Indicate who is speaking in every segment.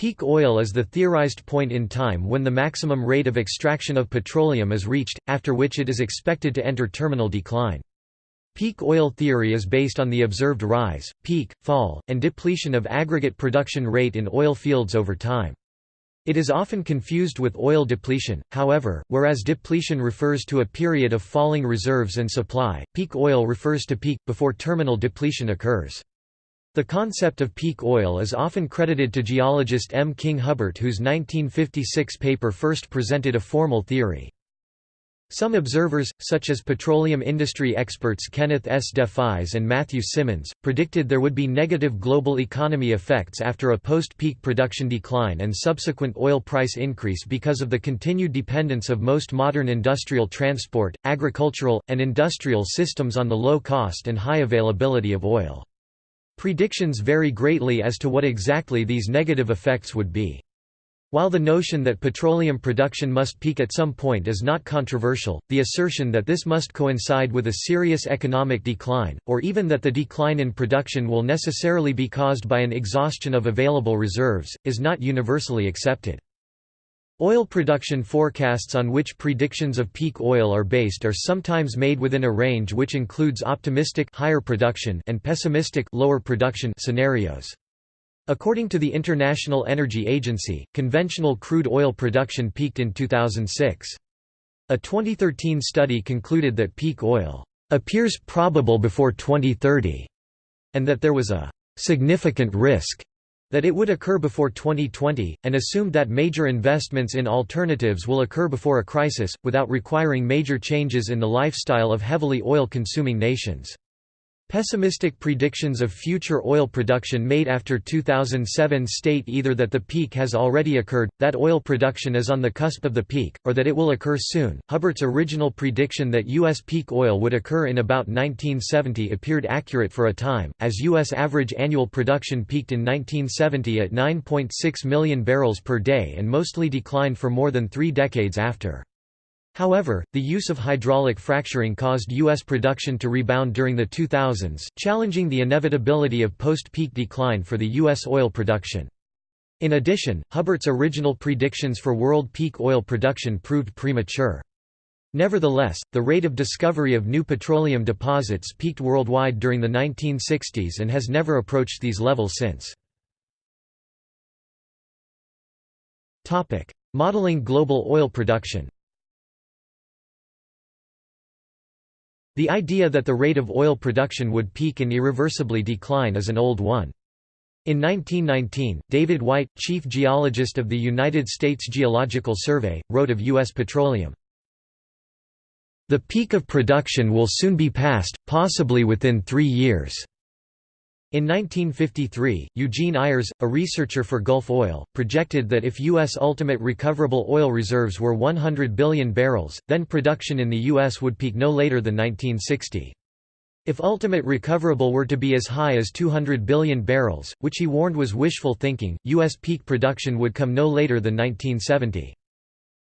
Speaker 1: Peak oil is the theorized point in time when the maximum rate of extraction of petroleum is reached, after which it is expected to enter terminal decline. Peak oil theory is based on the observed rise, peak, fall, and depletion of aggregate production rate in oil fields over time. It is often confused with oil depletion, however, whereas depletion refers to a period of falling reserves and supply, peak oil refers to peak, before terminal depletion occurs. The concept of peak oil is often credited to geologist M. King Hubbert whose 1956 paper first presented a formal theory. Some observers, such as petroleum industry experts Kenneth S. Deffeyes and Matthew Simmons, predicted there would be negative global economy effects after a post-peak production decline and subsequent oil price increase because of the continued dependence of most modern industrial transport, agricultural, and industrial systems on the low cost and high availability of oil. Predictions vary greatly as to what exactly these negative effects would be. While the notion that petroleum production must peak at some point is not controversial, the assertion that this must coincide with a serious economic decline, or even that the decline in production will necessarily be caused by an exhaustion of available reserves, is not universally accepted. Oil production forecasts on which predictions of peak oil are based are sometimes made within a range which includes optimistic higher production and pessimistic lower production scenarios. According to the International Energy Agency, conventional crude oil production peaked in 2006. A 2013 study concluded that peak oil appears probable before 2030 and that there was a significant risk that it would occur before 2020, and assumed that major investments in alternatives will occur before a crisis, without requiring major changes in the lifestyle of heavily oil-consuming nations. Pessimistic predictions of future oil production made after 2007 state either that the peak has already occurred, that oil production is on the cusp of the peak, or that it will occur soon. Hubbert's original prediction that U.S. peak oil would occur in about 1970 appeared accurate for a time, as U.S. average annual production peaked in 1970 at 9.6 million barrels per day and mostly declined for more than three decades after. However, the use of hydraulic fracturing caused U.S. production to rebound during the 2000s, challenging the inevitability of post-peak decline for the U.S. oil production. In addition, Hubbert's original predictions for world peak oil production proved premature. Nevertheless, the rate of discovery of new petroleum deposits peaked worldwide during the 1960s and has never approached these levels since. Modeling global oil production The idea that the rate of oil production would peak and irreversibly decline is an old one. In 1919, David White, chief geologist of the United States Geological Survey, wrote of U.S. petroleum, "...the peak of production will soon be passed, possibly within three years." In 1953, Eugene Ayres, a researcher for Gulf Oil, projected that if U.S. ultimate recoverable oil reserves were 100 billion barrels, then production in the U.S. would peak no later than 1960. If ultimate recoverable were to be as high as 200 billion barrels, which he warned was wishful thinking, U.S. peak production would come no later than 1970.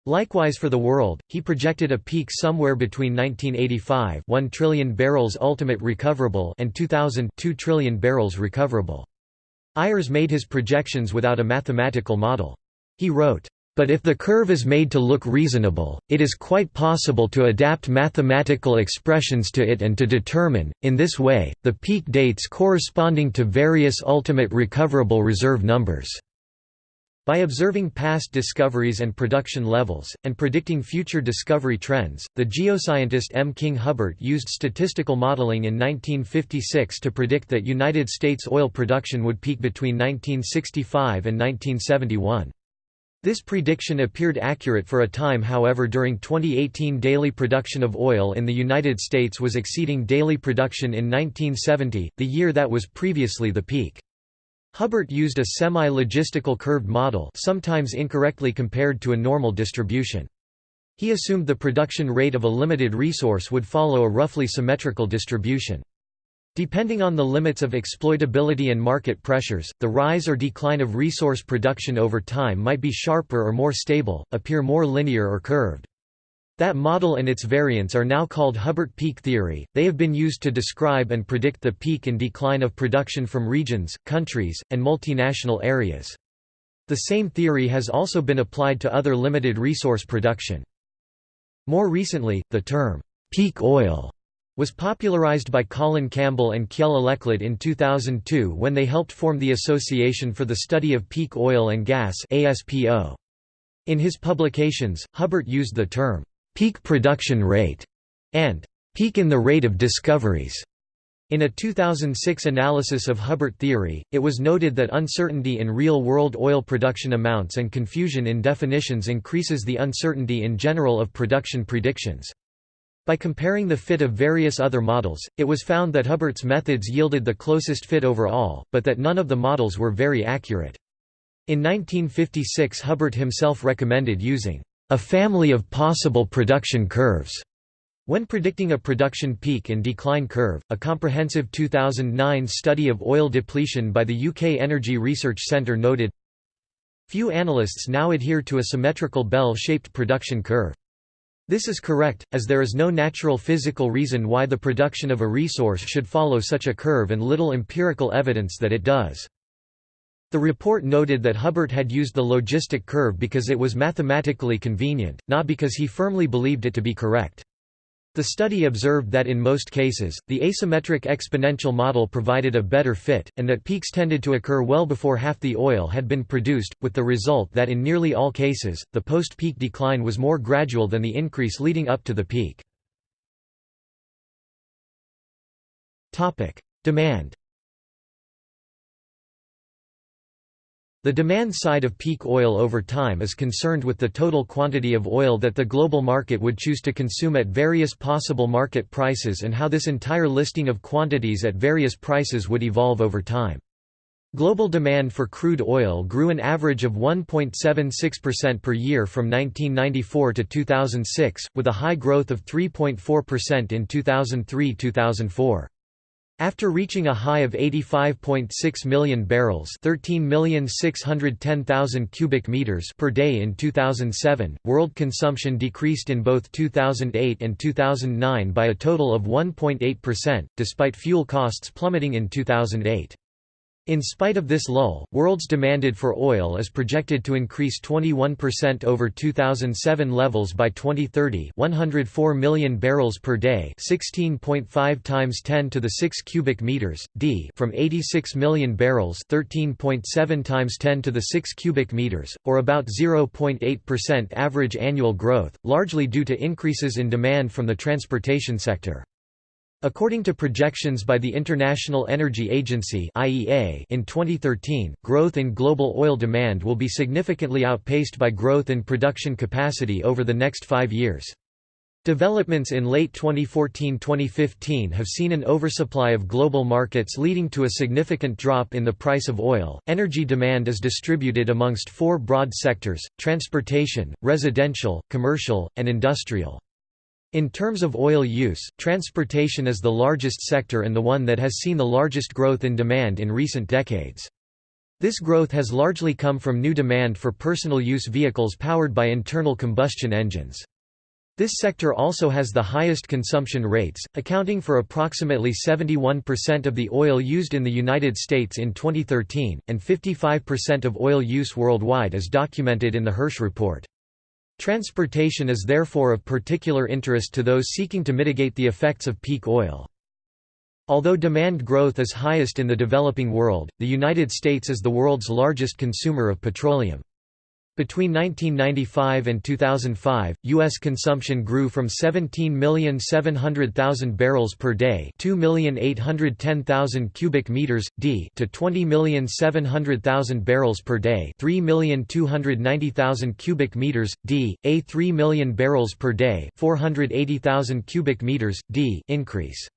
Speaker 1: Likewise for the world, he projected a peak somewhere between 1985 1 trillion barrels ultimate recoverable and 2000 2 trillion barrels recoverable. Ayres made his projections without a mathematical model. He wrote, "...but if the curve is made to look reasonable, it is quite possible to adapt mathematical expressions to it and to determine, in this way, the peak dates corresponding to various ultimate recoverable reserve numbers." By observing past discoveries and production levels, and predicting future discovery trends, the geoscientist M. King Hubbert used statistical modeling in 1956 to predict that United States oil production would peak between 1965 and 1971. This prediction appeared accurate for a time however during 2018 daily production of oil in the United States was exceeding daily production in 1970, the year that was previously the peak. Hubbert used a semi-logistical curved model sometimes incorrectly compared to a normal distribution. He assumed the production rate of a limited resource would follow a roughly symmetrical distribution. Depending on the limits of exploitability and market pressures, the rise or decline of resource production over time might be sharper or more stable, appear more linear or curved. That model and its variants are now called Hubbert peak theory. They have been used to describe and predict the peak and decline of production from regions, countries, and multinational areas. The same theory has also been applied to other limited resource production. More recently, the term, peak oil was popularized by Colin Campbell and Kjell Aleklett in 2002 when they helped form the Association for the Study of Peak Oil and Gas (ASPO). In his publications, Hubbert used the term, "'peak production rate' and "'peak in the rate of discoveries' In a 2006 analysis of Hubbert theory, it was noted that uncertainty in real-world oil production amounts and confusion in definitions increases the uncertainty in general of production predictions. By comparing the fit of various other models, it was found that Hubbert's methods yielded the closest fit overall, but that none of the models were very accurate. In 1956 Hubbert himself recommended using a family of possible production curves when predicting a production peak and decline curve, a comprehensive 2009 study of oil depletion by the UK Energy Research Centre noted, Few analysts now adhere to a symmetrical bell-shaped production curve. This is correct, as there is no natural physical reason why the production of a resource should follow such a curve and little empirical evidence that it does. The report noted that Hubbert had used the logistic curve because it was mathematically convenient, not because he firmly believed it to be correct. The study observed that in most cases, the asymmetric exponential model provided a better fit, and that peaks tended to occur well before half the oil had been produced, with the result that in nearly all cases, the post-peak decline was more gradual than the increase leading up to the peak. Demand The demand side of peak oil over time is concerned with the total quantity of oil that the global market would choose to consume at various possible market prices and how this entire listing of quantities at various prices would evolve over time. Global demand for crude oil grew an average of 1.76% per year from 1994 to 2006, with a high growth of 3.4% in 2003–2004. After reaching a high of 85.6 million barrels, 13,610,000 cubic meters per day in 2007, world consumption decreased in both 2008 and 2009 by a total of 1.8%, despite fuel costs plummeting in 2008. In spite of this lull, world's demanded for oil is projected to increase 21% over 2007 levels by 2030 104 million barrels per day 16.5 times 10 to the 6 cubic meters, d from 86 million barrels 13.7 times 10 to the 6 cubic meters, or about 0.8% average annual growth, largely due to increases in demand from the transportation sector. According to projections by the International Energy Agency (IEA) in 2013, growth in global oil demand will be significantly outpaced by growth in production capacity over the next 5 years. Developments in late 2014-2015 have seen an oversupply of global markets leading to a significant drop in the price of oil. Energy demand is distributed amongst four broad sectors: transportation, residential, commercial, and industrial. In terms of oil use, transportation is the largest sector and the one that has seen the largest growth in demand in recent decades. This growth has largely come from new demand for personal use vehicles powered by internal combustion engines. This sector also has the highest consumption rates, accounting for approximately 71% of the oil used in the United States in 2013, and 55% of oil use worldwide as documented in the Hirsch report. Transportation is therefore of particular interest to those seeking to mitigate the effects of peak oil. Although demand growth is highest in the developing world, the United States is the world's largest consumer of petroleum. Between 1995 and 2005, U.S. consumption grew from 17,700,000 barrels per day 2,810,000 cubic meters, d to 20,700,000 barrels per day 3,290,000 cubic meters, d, a 3 million barrels per day 480,000 cubic meters, d increase.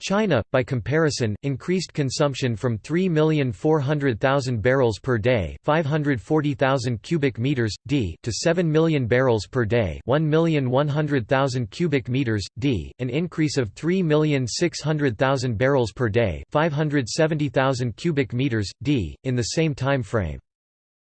Speaker 1: China, by comparison, increased consumption from 3,400,000 barrels per day, 540,000 cubic meters d, to 7 million barrels per day, 1,100,000 cubic meters d, an increase of 3,600,000 barrels per day, 570,000 cubic meters d, in the same time frame.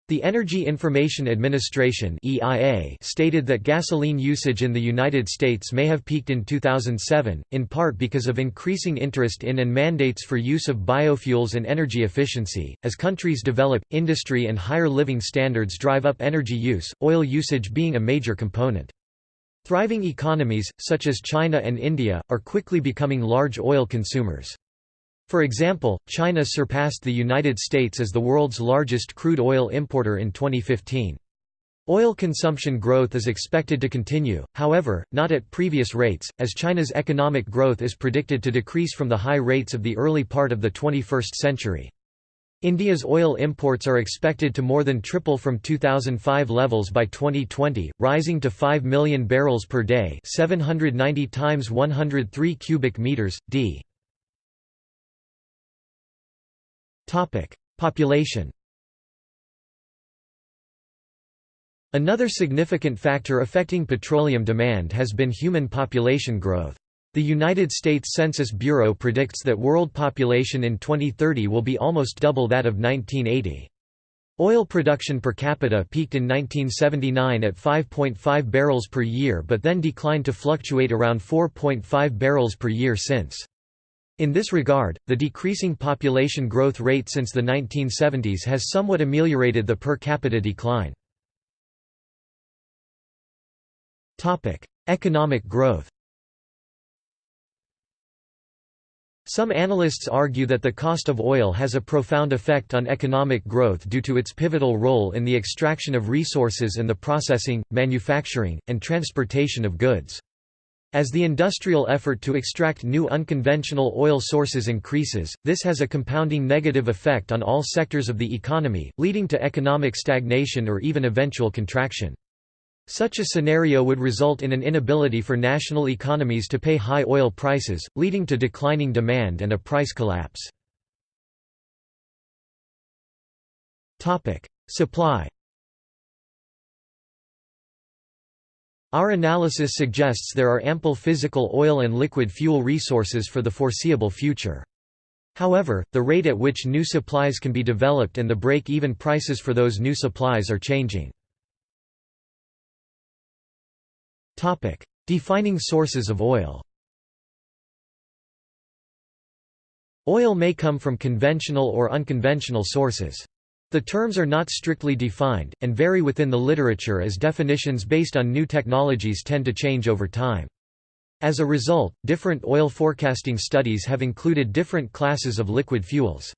Speaker 1: The Energy Information Administration (EIA) stated that gasoline usage in the United States may have peaked in 2007, in part because of increasing interest in and mandates for use of biofuels and energy efficiency. As countries develop, industry and higher living standards drive up energy use, oil usage being a major component. Thriving economies, such as China and India, are quickly becoming large oil consumers. For example, China surpassed the United States as the world's largest crude oil importer in 2015. Oil consumption growth is expected to continue, however, not at previous rates, as China's economic growth is predicted to decrease from the high rates of the early part of the 21st century. India's oil imports are expected to more than triple from 2005 levels by 2020, rising to 5 million barrels per day, 790 times 103 cubic meters d. Topic: Population. Another significant factor affecting petroleum demand has been human population growth. The United States Census Bureau predicts that world population in 2030 will be almost double that of 1980. Oil production per capita peaked in 1979 at 5.5 barrels per year but then declined to fluctuate around 4.5 barrels per year since. In this regard, the decreasing population growth rate since the 1970s has somewhat ameliorated the per capita decline. Economic growth Some analysts argue that the cost of oil has a profound effect on economic growth due to its pivotal role in the extraction of resources and the processing, manufacturing, and transportation of goods. As the industrial effort to extract new unconventional oil sources increases, this has a compounding negative effect on all sectors of the economy, leading to economic stagnation or even eventual contraction. Such a scenario would result in an inability for national economies to pay high oil prices, leading to declining demand and a price collapse. Supply Our analysis suggests there are ample physical oil and liquid fuel resources for the foreseeable future. However, the rate at which new supplies can be developed and the break-even prices for those new supplies are changing. Defining sources of oil Oil may come from conventional or unconventional sources. The terms are not strictly defined, and vary within the literature as definitions based on new technologies tend to change over time. As a result, different oil forecasting studies have included different classes of liquid fuels.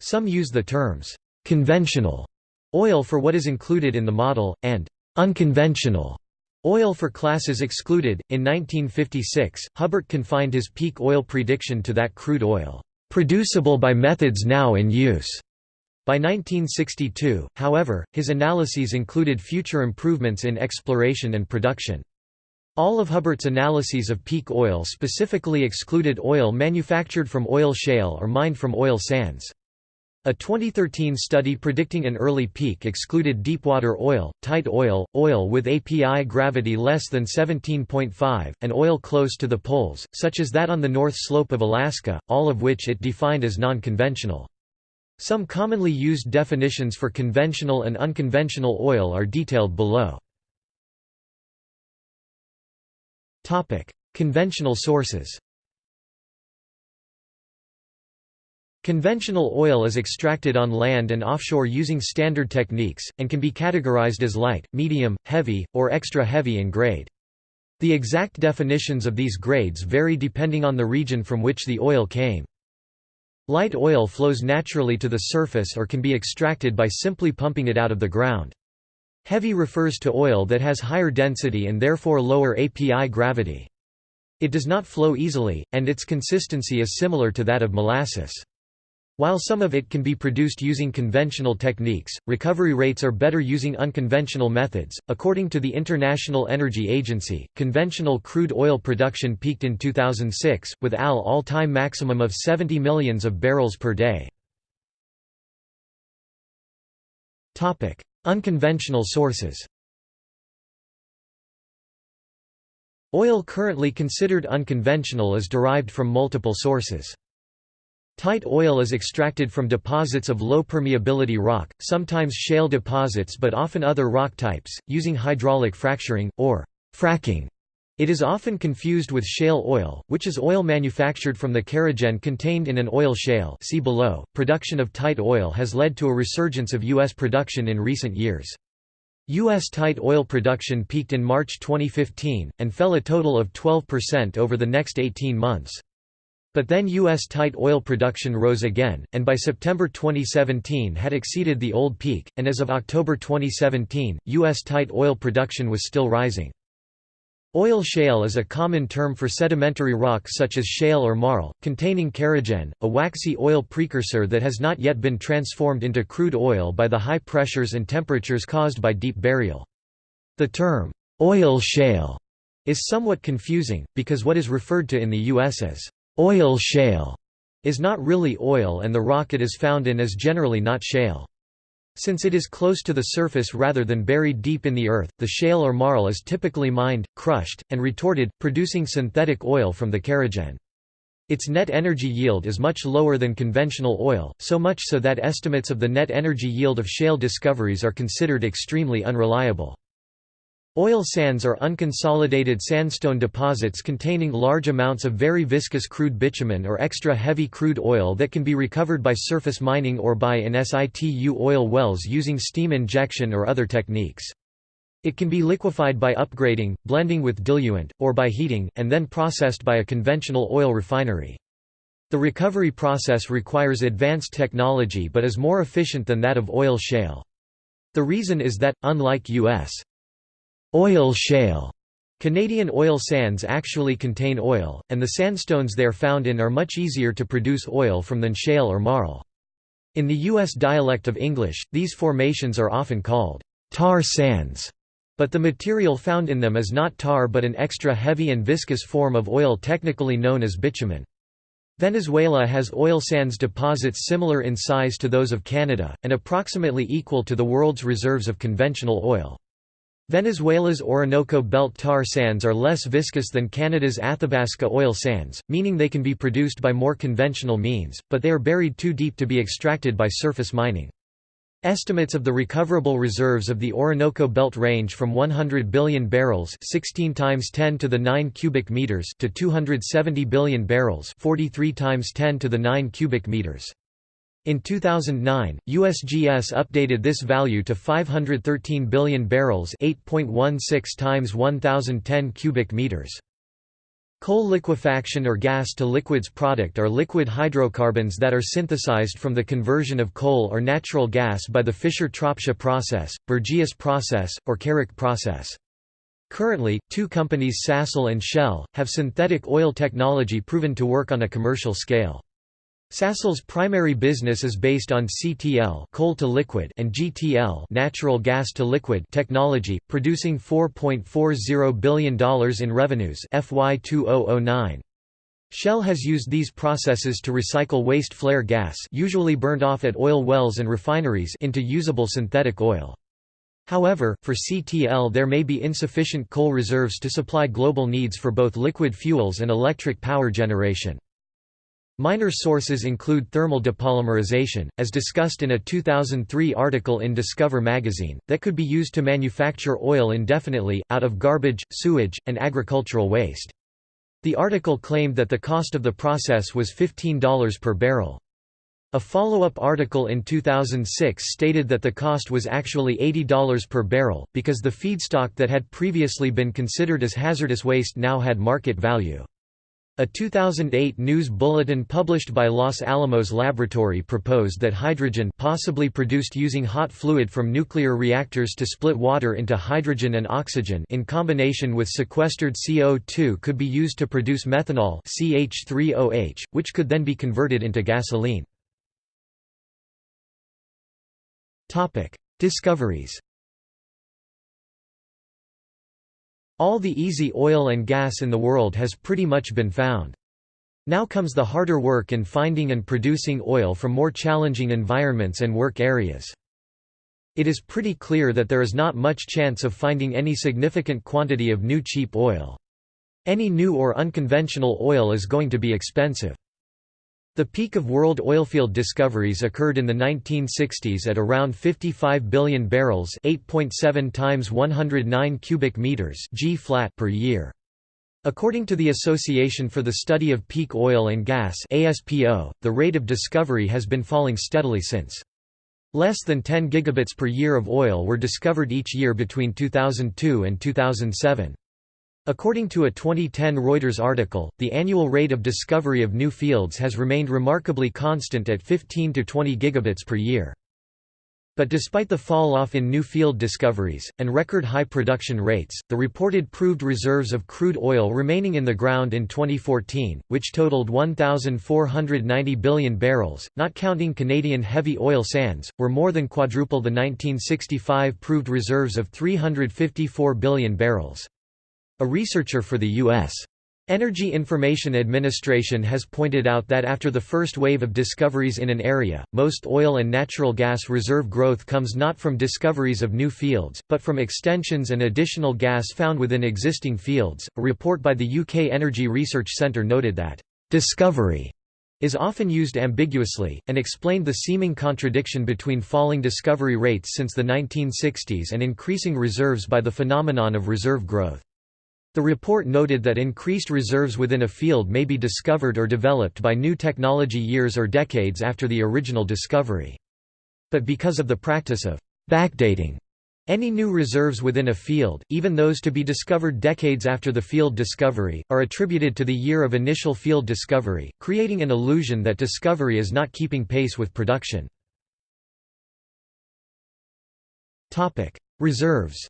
Speaker 1: Some use the terms, "...conventional", oil for what is included in the model, and "...unconventional", oil for classes excluded. In 1956, Hubbert confined his peak oil prediction to that crude oil, "...producible by methods now in use." By 1962, however, his analyses included future improvements in exploration and production. All of Hubbert's analyses of peak oil specifically excluded oil manufactured from oil shale or mined from oil sands. A 2013 study predicting an early peak excluded deepwater oil, tight oil, oil with API gravity less than 17.5, and oil close to the poles, such as that on the north slope of Alaska, all of which it defined as non-conventional. Some commonly used definitions for conventional and unconventional oil are detailed below. Conventional sources Conventional oil is extracted on land and offshore using standard techniques, and can be categorized as light, medium, heavy, or extra heavy in grade. The exact definitions of these grades vary depending on the region from which the oil came. Light oil flows naturally to the surface or can be extracted by simply pumping it out of the ground. Heavy refers to oil that has higher density and therefore lower API gravity. It does not flow easily, and its consistency is similar to that of molasses. While some of it can be produced using conventional techniques, recovery rates are better using unconventional methods. According to the International Energy Agency, conventional crude oil production peaked in 2006, with AL all-time maximum of 70 millions of barrels per day. Topic: Unconventional sources. Oil currently considered unconventional is derived from multiple sources. Tight oil is extracted from deposits of low permeability rock, sometimes shale deposits but often other rock types, using hydraulic fracturing, or fracking. It is often confused with shale oil, which is oil manufactured from the kerogen contained in an oil shale see below. .Production of tight oil has led to a resurgence of U.S. production in recent years. U.S. tight oil production peaked in March 2015, and fell a total of 12% over the next 18 months. But then U.S. tight oil production rose again, and by September 2017 had exceeded the old peak, and as of October 2017, U.S. tight oil production was still rising. Oil shale is a common term for sedimentary rock such as shale or marl, containing kerogen, a waxy oil precursor that has not yet been transformed into crude oil by the high pressures and temperatures caused by deep burial. The term, oil shale, is somewhat confusing, because what is referred to in the U.S. as Oil shale is not really oil and the rock it is found in is generally not shale. Since it is close to the surface rather than buried deep in the earth, the shale or marl is typically mined, crushed, and retorted, producing synthetic oil from the kerogen. Its net energy yield is much lower than conventional oil, so much so that estimates of the net energy yield of shale discoveries are considered extremely unreliable. Oil sands are unconsolidated sandstone deposits containing large amounts of very viscous crude bitumen or extra heavy crude oil that can be recovered by surface mining or by in situ oil wells using steam injection or other techniques. It can be liquefied by upgrading, blending with diluent, or by heating, and then processed by a conventional oil refinery. The recovery process requires advanced technology but is more efficient than that of oil shale. The reason is that, unlike U.S. Oil shale Canadian oil sands actually contain oil, and the sandstones they are found in are much easier to produce oil from than shale or marl. In the U.S. dialect of English, these formations are often called tar sands, but the material found in them is not tar but an extra heavy and viscous form of oil technically known as bitumen. Venezuela has oil sands deposits similar in size to those of Canada, and approximately equal to the world's reserves of conventional oil. Venezuela's Orinoco Belt tar sands are less viscous than Canada's Athabasca oil sands, meaning they can be produced by more conventional means, but they are buried too deep to be extracted by surface mining. Estimates of the recoverable reserves of the Orinoco Belt range from 100 billion barrels 16 times 10 to the 9 cubic meters to 270 billion barrels 43 times 10 to the 9 cubic meters. In 2009, USGS updated this value to 513 billion barrels 8.16 times 1010 cubic meters. Coal liquefaction or gas-to-liquids product are liquid hydrocarbons that are synthesized from the conversion of coal or natural gas by the Fischer-Tropsch process, Bergius process, or Karrick process. Currently, two companies Sasol and Shell, have synthetic oil technology proven to work on a commercial scale. Sasol's primary business is based on CTL coal to liquid and GTL natural gas to liquid technology, producing $4.40 billion in revenues FY 2009. Shell has used these processes to recycle waste flare gas usually burned off at oil wells and refineries into usable synthetic oil. However, for CTL there may be insufficient coal reserves to supply global needs for both liquid fuels and electric power generation. Minor sources include thermal depolymerization, as discussed in a 2003 article in Discover magazine, that could be used to manufacture oil indefinitely, out of garbage, sewage, and agricultural waste. The article claimed that the cost of the process was $15 per barrel. A follow-up article in 2006 stated that the cost was actually $80 per barrel, because the feedstock that had previously been considered as hazardous waste now had market value. A 2008 news bulletin published by Los Alamos Laboratory proposed that hydrogen possibly produced using hot fluid from nuclear reactors to split water into hydrogen and oxygen in combination with sequestered CO2 could be used to produce methanol CH3OH, which could then be converted into gasoline. Discoveries All the easy oil and gas in the world has pretty much been found. Now comes the harder work in finding and producing oil from more challenging environments and work areas. It is pretty clear that there is not much chance of finding any significant quantity of new cheap oil. Any new or unconventional oil is going to be expensive. The peak of world oilfield discoveries occurred in the 1960s at around 55 billion barrels, 8.7 times 109 cubic meters G flat per year. According to the Association for the Study of Peak Oil and Gas (ASPO), the rate of discovery has been falling steadily since. Less than 10 gigabits per year of oil were discovered each year between 2002 and 2007. According to a 2010 Reuters article, the annual rate of discovery of new fields has remained remarkably constant at 15 to 20 gigabits per year. But despite the fall-off in new field discoveries, and record high production rates, the reported proved reserves of crude oil remaining in the ground in 2014, which totaled 1,490 billion barrels, not counting Canadian heavy oil sands, were more than quadruple the 1965 proved reserves of 354 billion barrels. A researcher for the U.S. Energy Information Administration has pointed out that after the first wave of discoveries in an area, most oil and natural gas reserve growth comes not from discoveries of new fields, but from extensions and additional gas found within existing fields. A report by the UK Energy Research Centre noted that, discovery is often used ambiguously, and explained the seeming contradiction between falling discovery rates since the 1960s and increasing reserves by the phenomenon of reserve growth. The report noted that increased reserves within a field may be discovered or developed by new technology years or decades after the original discovery. But because of the practice of backdating any new reserves within a field, even those to be discovered decades after the field discovery, are attributed to the year of initial field discovery, creating an illusion that discovery is not keeping pace with production. Reserves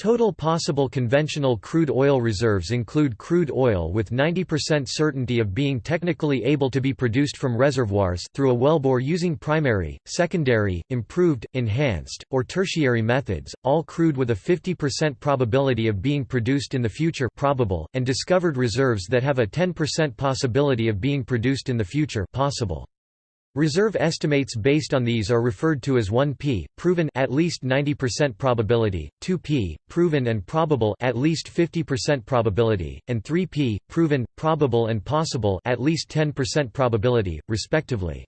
Speaker 1: Total possible conventional crude oil reserves include crude oil with 90% certainty of being technically able to be produced from reservoirs through a wellbore using primary, secondary, improved, enhanced, or tertiary methods, all crude with a 50% probability of being produced in the future probable, and discovered reserves that have a 10% possibility of being produced in the future possible. Reserve estimates based on these are referred to as 1p, proven at least 90% probability, 2p, proven and probable at least 50% probability, and 3p, proven, probable and possible at least 10% probability, respectively.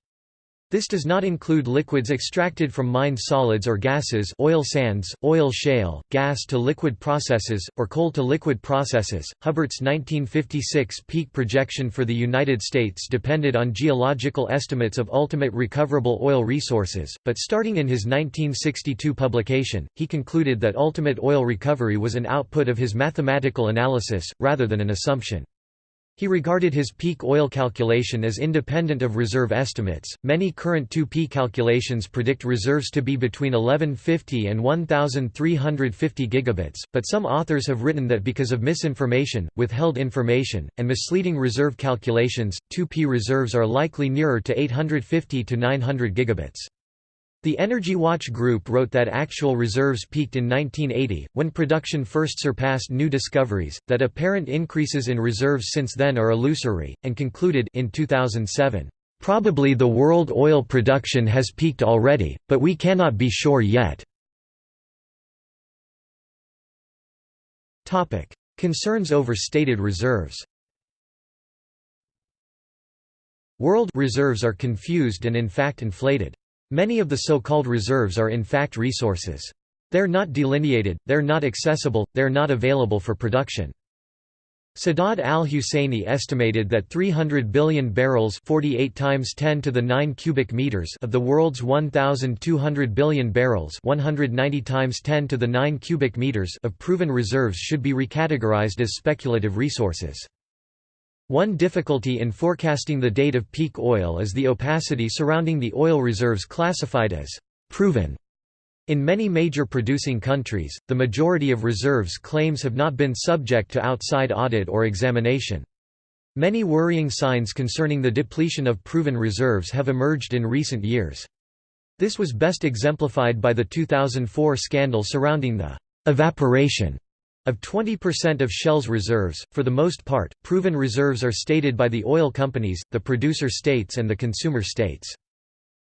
Speaker 1: This does not include liquids extracted from mined solids or gases oil sands, oil shale, gas to liquid processes, or coal to liquid processes. Hubbert's 1956 peak projection for the United States depended on geological estimates of ultimate recoverable oil resources, but starting in his 1962 publication, he concluded that ultimate oil recovery was an output of his mathematical analysis, rather than an assumption. He regarded his peak oil calculation as independent of reserve estimates. Many current 2P calculations predict reserves to be between 1150 and 1350 gigabits, but some authors have written that because of misinformation, withheld information, and misleading reserve calculations, 2P reserves are likely nearer to 850 to 900 gigabits. The Energy Watch Group wrote that actual reserves peaked in 1980, when production first surpassed new discoveries, that apparent increases in reserves since then are illusory, and concluded in 2007, "...probably the world oil production has peaked already, but we cannot be sure yet." Concerns over stated reserves World reserves are confused and in fact inflated. Many of the so-called reserves are in fact resources. They're not delineated, they're not accessible, they're not available for production. Sadad al-Husseini estimated that 300 billion barrels 48 times 10 to the 9 cubic meters of the world's 1200 billion barrels 190 times 10 to the 9 cubic meters of proven reserves should be recategorized as speculative resources. One difficulty in forecasting the date of peak oil is the opacity surrounding the oil reserves classified as proven. In many major producing countries, the majority of reserves claims have not been subject to outside audit or examination. Many worrying signs concerning the depletion of proven reserves have emerged in recent years. This was best exemplified by the 2004 scandal surrounding the evaporation of 20% of Shell's reserves, for the most part, proven reserves are stated by the oil companies, the producer states and the consumer states.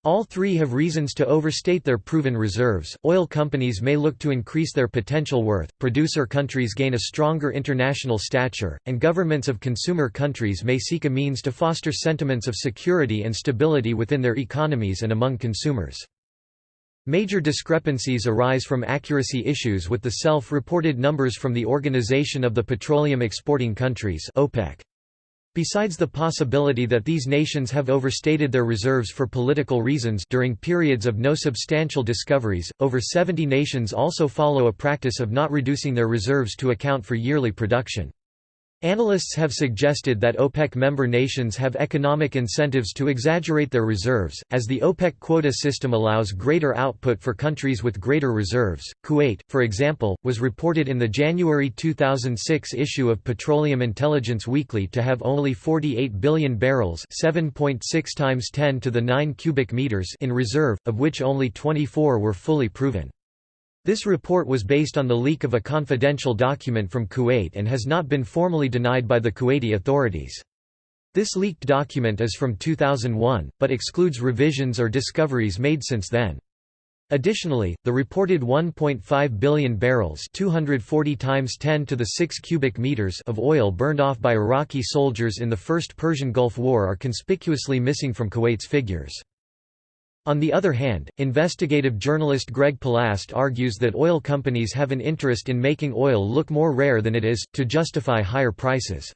Speaker 1: All three have reasons to overstate their proven reserves. Oil companies may look to increase their potential worth, producer countries gain a stronger international stature, and governments of consumer countries may seek a means to foster sentiments of security and stability within their economies and among consumers. Major discrepancies arise from accuracy issues with the self-reported numbers from the Organization of the Petroleum Exporting Countries OPEC. Besides the possibility that these nations have overstated their reserves for political reasons during periods of no substantial discoveries, over 70 nations also follow a practice of not reducing their reserves to account for yearly production. Analysts have suggested that OPEC member nations have economic incentives to exaggerate their reserves, as the OPEC quota system allows greater output for countries with greater reserves. Kuwait, for example, was reported in the January 2006 issue of Petroleum Intelligence Weekly to have only 48 billion barrels, 7.6 times 10 to the 9 cubic meters in reserve, of which only 24 were fully proven. This report was based on the leak of a confidential document from Kuwait and has not been formally denied by the Kuwaiti authorities. This leaked document is from 2001, but excludes revisions or discoveries made since then. Additionally, the reported 1.5 billion barrels 240 times 10 to the 6 cubic meters of oil burned off by Iraqi soldiers in the First Persian Gulf War are conspicuously missing from Kuwait's figures. On the other hand, investigative journalist Greg Palast argues that oil companies have an interest in making oil look more rare than it is, to justify higher prices.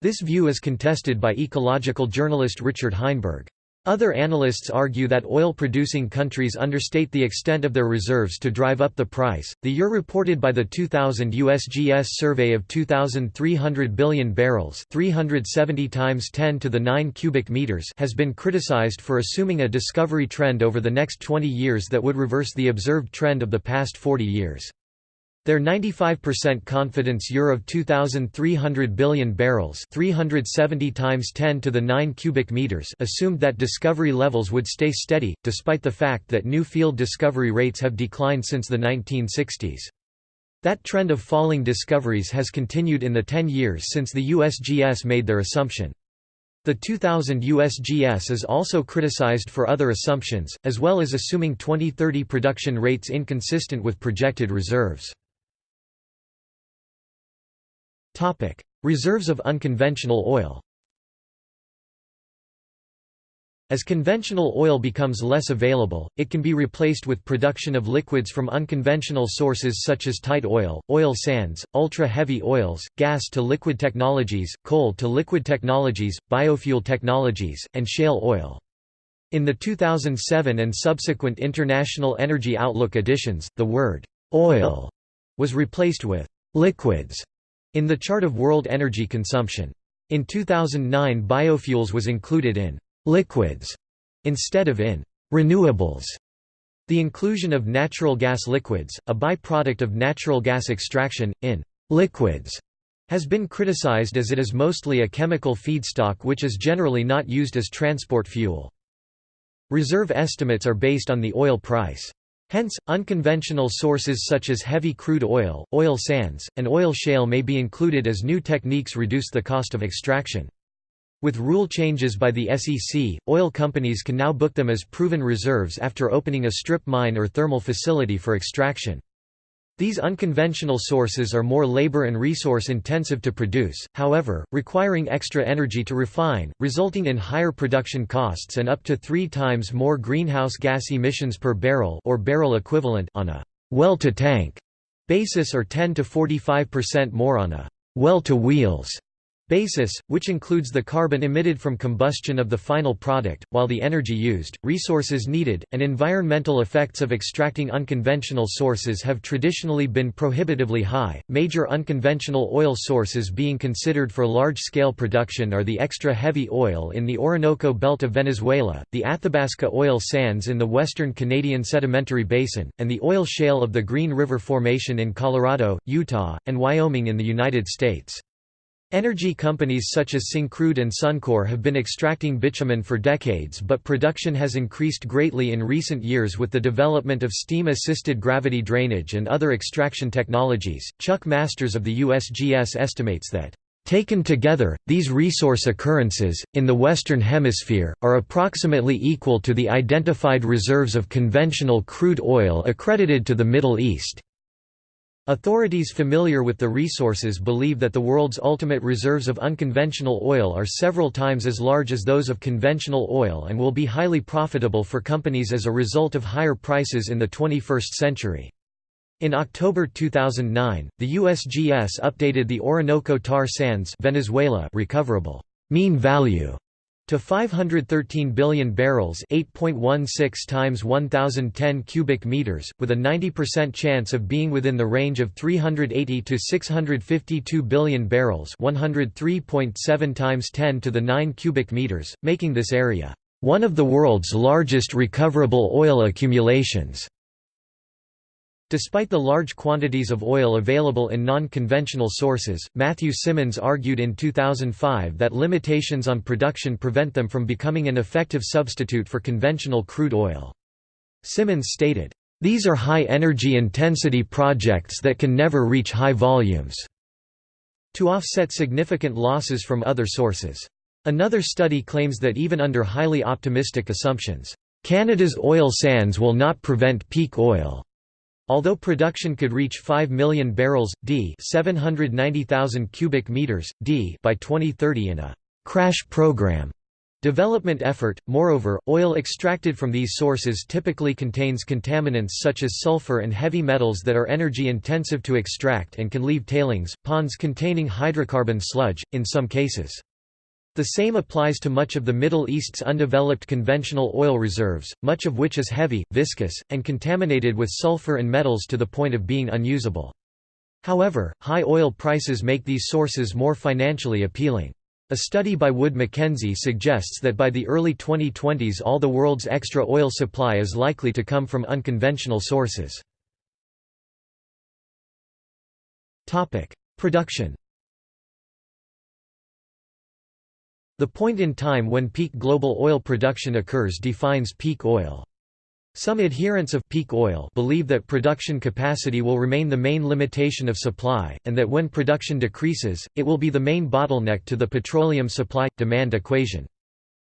Speaker 1: This view is contested by ecological journalist Richard Heinberg. Other analysts argue that oil-producing countries understate the extent of their reserves to drive up the price. The year reported by the 2000 USGS survey of 2,300 billion barrels, 370 times 10 to the 9 cubic meters, has been criticized for assuming a discovery trend over the next 20 years that would reverse the observed trend of the past 40 years. Their 95% confidence year of 2300 billion barrels, 370 times 10 to the 9 cubic meters, assumed that discovery levels would stay steady despite the fact that new field discovery rates have declined since the 1960s. That trend of falling discoveries has continued in the 10 years since the USGS made their assumption. The 2000 USGS is also criticized for other assumptions, as well as assuming 2030 production rates inconsistent with projected reserves. Reserves of unconventional oil. As conventional oil becomes less available, it can be replaced with production of liquids from unconventional sources such as tight oil, oil sands, ultra-heavy oils, gas-to-liquid technologies, coal-to-liquid technologies, biofuel technologies, and shale oil. In the 2007 and subsequent International Energy Outlook editions, the word «oil» was replaced with «liquids» In the chart of world energy consumption. In 2009 biofuels was included in «liquids» instead of in «renewables». The inclusion of natural gas liquids, a byproduct of natural gas extraction, in «liquids» has been criticized as it is mostly a chemical feedstock which is generally not used as transport fuel. Reserve estimates are based on the oil price. Hence, unconventional sources such as heavy crude oil, oil sands, and oil shale may be included as new techniques reduce the cost of extraction. With rule changes by the SEC, oil companies can now book them as proven reserves after opening a strip mine or thermal facility for extraction. These unconventional sources are more labor and resource intensive to produce, however, requiring extra energy to refine, resulting in higher production costs and up to three times more greenhouse gas emissions per barrel or barrel equivalent on a well-to-tank basis or 10 to 45% more on a well-to-wheels basis, which includes the carbon emitted from combustion of the final product, while the energy used, resources needed, and environmental effects of extracting unconventional sources have traditionally been prohibitively high. Major unconventional oil sources being considered for large scale production are the extra heavy oil in the Orinoco Belt of Venezuela, the Athabasca oil sands in the western Canadian Sedimentary Basin, and the oil shale of the Green River Formation in Colorado, Utah, and Wyoming in the United States. Energy companies such as Syncrude and Suncor have been extracting bitumen for decades but production has increased greatly in recent years with the development of steam-assisted gravity drainage and other extraction technologies. Chuck Masters of the USGS estimates that Taken together, these resource occurrences, in the Western Hemisphere, are approximately equal to the identified reserves of conventional crude oil accredited to the Middle East. Authorities familiar with the resources believe that the world's ultimate reserves of unconventional oil are several times as large as those of conventional oil and will be highly profitable for companies as a result of higher prices in the 21st century. In October 2009, the USGS updated the Orinoco tar sands Venezuela recoverable mean value to 513 billion barrels 8.16 times 1010 cubic meters with a 90% chance of being within the range of 380 to 652 billion barrels 103.7 times 10 to the 9 cubic meters making this area one of the world's largest recoverable oil accumulations Despite the large quantities of oil available in non-conventional sources, Matthew Simmons argued in 2005 that limitations on production prevent them from becoming an effective substitute for conventional crude oil. Simmons stated, "...these are high-energy intensity projects that can never reach high volumes." to offset significant losses from other sources. Another study claims that even under highly optimistic assumptions, Canada's oil sands will not prevent peak oil Although production could reach 5 million barrels d, 790,000 cubic meters d by 2030 in a crash program development effort. Moreover, oil extracted from these sources typically contains contaminants such as sulfur and heavy metals that are energy intensive to extract and can leave tailings ponds containing hydrocarbon sludge in some cases. The same applies to much of the Middle East's undeveloped conventional oil reserves, much of which is heavy, viscous, and contaminated with sulfur and metals to the point of being unusable. However, high oil prices make these sources more financially appealing. A study by Wood Mackenzie suggests that by the early 2020s all the world's extra oil supply is likely to come from unconventional sources. Production The point in time when peak global oil production occurs defines peak oil. Some adherents of peak oil believe that production capacity will remain the main limitation of supply, and that when production decreases, it will be the main bottleneck to the petroleum supply-demand equation.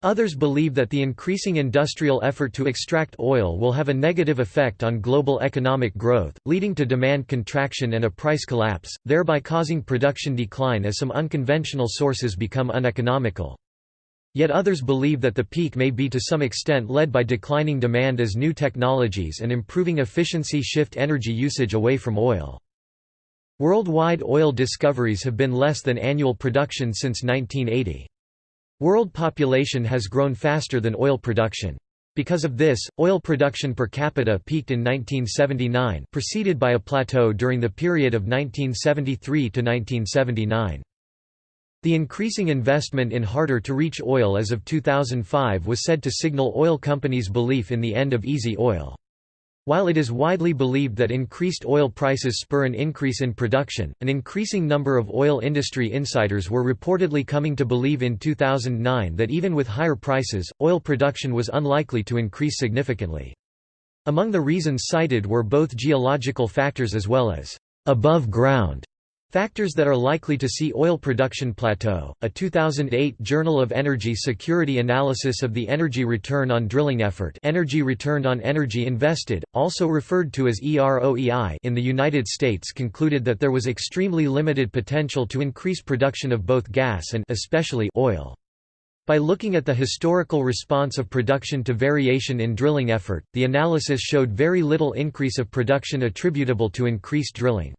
Speaker 1: Others believe that the increasing industrial effort to extract oil will have a negative effect on global economic growth, leading to demand contraction and a price collapse, thereby causing production decline as some unconventional sources become uneconomical. Yet others believe that the peak may be to some extent led by declining demand as new technologies and improving efficiency shift energy usage away from oil. Worldwide oil discoveries have been less than annual production since 1980. World population has grown faster than oil production. Because of this, oil production per capita peaked in 1979 preceded by a plateau during the period of 1973 to 1979. The increasing investment in harder-to-reach oil as of 2005 was said to signal oil companies' belief in the end of easy oil. While it is widely believed that increased oil prices spur an increase in production, an increasing number of oil industry insiders were reportedly coming to believe in 2009 that even with higher prices, oil production was unlikely to increase significantly. Among the reasons cited were both geological factors as well as above ground Factors that are likely to see oil production plateau. A 2008 Journal of Energy Security analysis of the energy return on drilling effort, energy returned on energy invested, also referred to as EROEI, in the United States concluded that there was extremely limited potential to increase production of both gas and especially oil. By looking at the historical response of production to variation in drilling effort, the analysis showed very little increase of production attributable to increased drilling.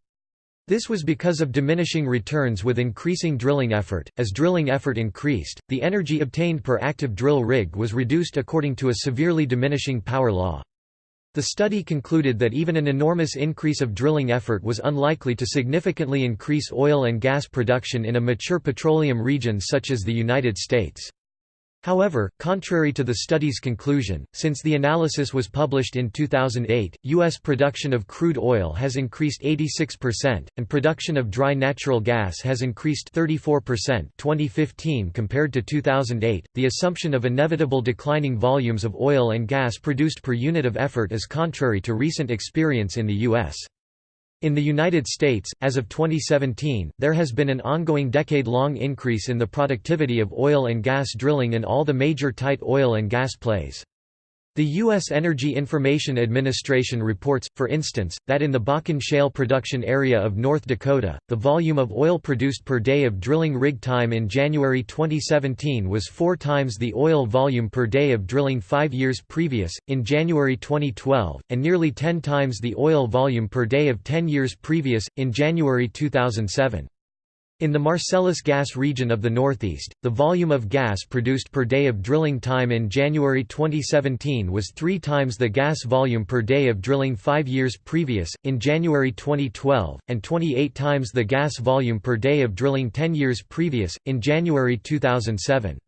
Speaker 1: This was because of diminishing returns with increasing drilling effort. As drilling effort increased, the energy obtained per active drill rig was reduced according to a severely diminishing power law. The study concluded that even an enormous increase of drilling effort was unlikely to significantly increase oil and gas production in a mature petroleum region such as the United States. However, contrary to the study's conclusion, since the analysis was published in 2008, U.S. production of crude oil has increased 86%, and production of dry natural gas has increased 34% 2015 compared to 2008. The assumption of inevitable declining volumes of oil and gas produced per unit of effort is contrary to recent experience in the U.S. In the United States, as of 2017, there has been an ongoing decade-long increase in the productivity of oil and gas drilling in all the major tight oil and gas plays. The U.S. Energy Information Administration reports, for instance, that in the Bakken Shale production area of North Dakota, the volume of oil produced per day of drilling rig time in January 2017 was four times the oil volume per day of drilling five years previous, in January 2012, and nearly ten times the oil volume per day of ten years previous, in January 2007. In the Marcellus gas region of the Northeast, the volume of gas produced per day of drilling time in January 2017 was three times the gas volume per day of drilling five years previous, in January 2012, and 28 times the gas volume per day of drilling 10 years previous, in January 2007.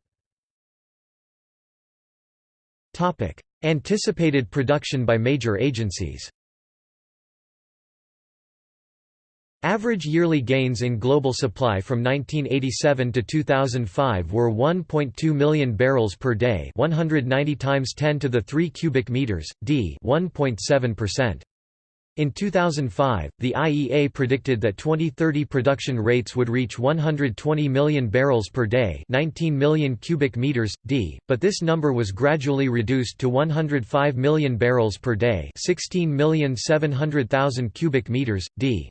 Speaker 1: Anticipated production by major agencies Average yearly gains in global supply from 1987 to 2005 were 1.2 million barrels per day, 190 times 10 to the 3 cubic meters, d, 1.7%. In 2005, the IEA predicted that 2030 production rates would reach 120 million barrels per day, 19 million cubic meters d, but this number was gradually reduced to 105 million barrels per day, 16,700,000 cubic meters d.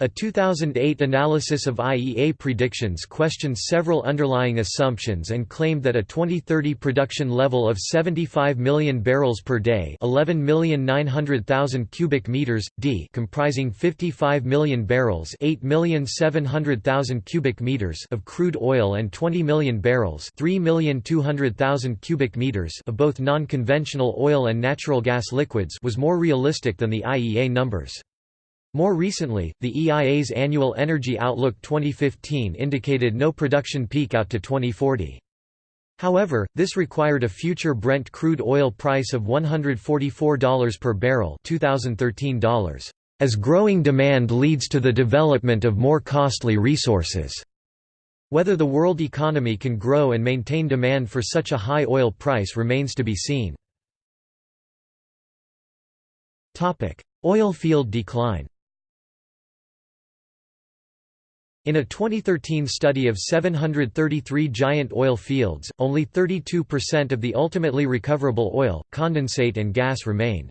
Speaker 1: A 2008 analysis of IEA predictions questioned several underlying assumptions and claimed that a 2030 production level of 75 million barrels per day 11,900,000 cubic meters, d comprising 55 million barrels 8,700,000 cubic meters of crude oil and 20 million barrels 3,200,000 cubic meters of both non-conventional oil and natural gas liquids was more realistic than the IEA numbers. More recently, the EIA's Annual Energy Outlook 2015 indicated no production peak out to 2040. However, this required a future Brent crude oil price of $144 per barrel $2013 as growing demand leads to the development of more costly resources. Whether the world economy can grow and maintain demand for such a high oil price remains to be seen. Oil field decline In a 2013 study of 733 giant oil fields, only 32% of the ultimately recoverable oil, condensate and gas remained.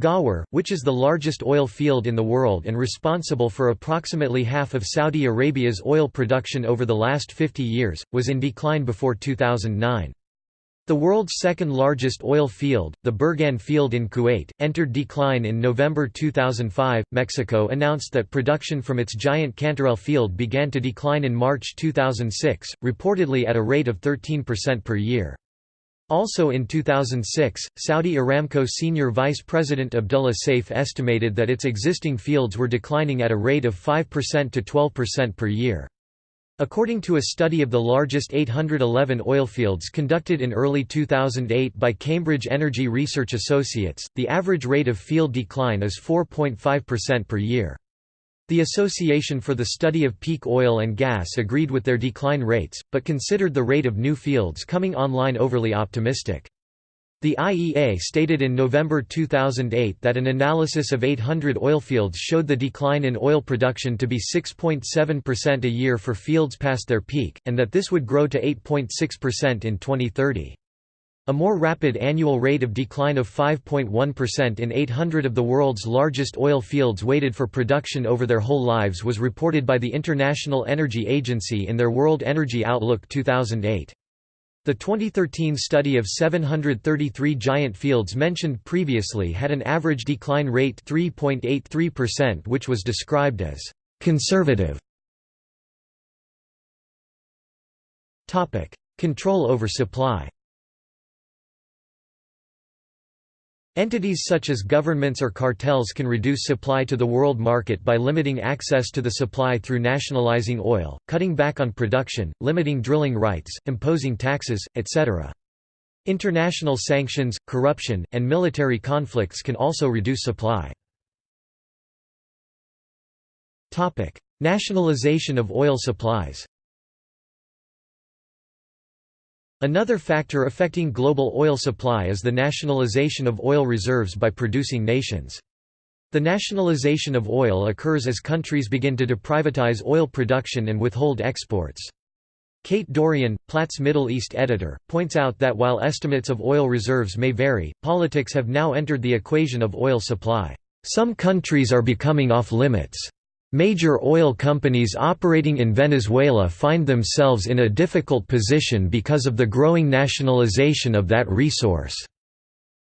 Speaker 1: Ghawar, which is the largest oil field in the world and responsible for approximately half of Saudi Arabia's oil production over the last 50 years, was in decline before 2009. The world's second largest oil field, the Burgan field in Kuwait, entered decline in November 2005. Mexico announced that production from its giant Cantarell field began to decline in March 2006, reportedly at a rate of 13% per year. Also in 2006, Saudi Aramco senior vice president Abdullah Saif estimated that its existing fields were declining at a rate of 5% to 12% per year. According to a study of the largest 811 oilfields conducted in early 2008 by Cambridge Energy Research Associates, the average rate of field decline is 4.5% per year. The Association for the Study of Peak Oil and Gas agreed with their decline rates, but considered the rate of new fields coming online overly optimistic. The IEA stated in November 2008 that an analysis of 800 oilfields showed the decline in oil production to be 6.7% a year for fields past their peak, and that this would grow to 8.6% in 2030. A more rapid annual rate of decline of 5.1% in 800 of the world's largest oil fields weighted for production over their whole lives was reported by the International Energy Agency in their World Energy Outlook 2008. The 2013 study of 733 giant fields mentioned previously had an average decline rate 3.83% which was described as conservative. Control over supply Entities such as governments or cartels can reduce supply to the world market by limiting access to the supply through nationalizing oil, cutting back on production, limiting drilling rights, imposing taxes, etc. International sanctions, corruption, and military conflicts can also reduce supply. Nationalization of oil supplies Another factor affecting global oil supply is the nationalization of oil reserves by producing nations. The nationalization of oil occurs as countries begin to deprivatize oil production and withhold exports. Kate Dorian, Platts Middle East editor, points out that while estimates of oil reserves may vary, politics have now entered the equation of oil supply. Some countries are becoming off-limits. Major oil companies operating in Venezuela find themselves in a difficult position because of the growing nationalization of that resource.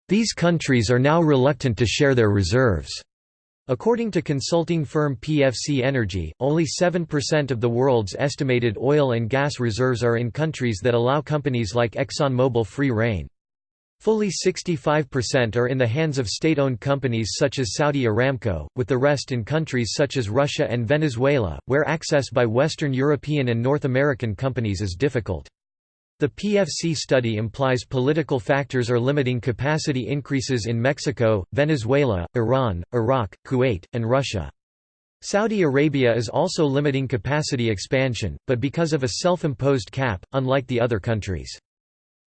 Speaker 1: These countries are now reluctant to share their reserves. According to consulting firm PFC Energy, only 7% of the world's estimated oil and gas reserves are in countries that allow companies like ExxonMobil free rein. Fully 65% are in the hands of state-owned companies such as Saudi Aramco, with the rest in countries such as Russia and Venezuela, where access by Western European and North American companies is difficult. The PFC study implies political factors are limiting capacity increases in Mexico, Venezuela, Iran, Iraq, Kuwait, and Russia. Saudi Arabia is also limiting capacity expansion, but because of a self-imposed cap, unlike the other countries.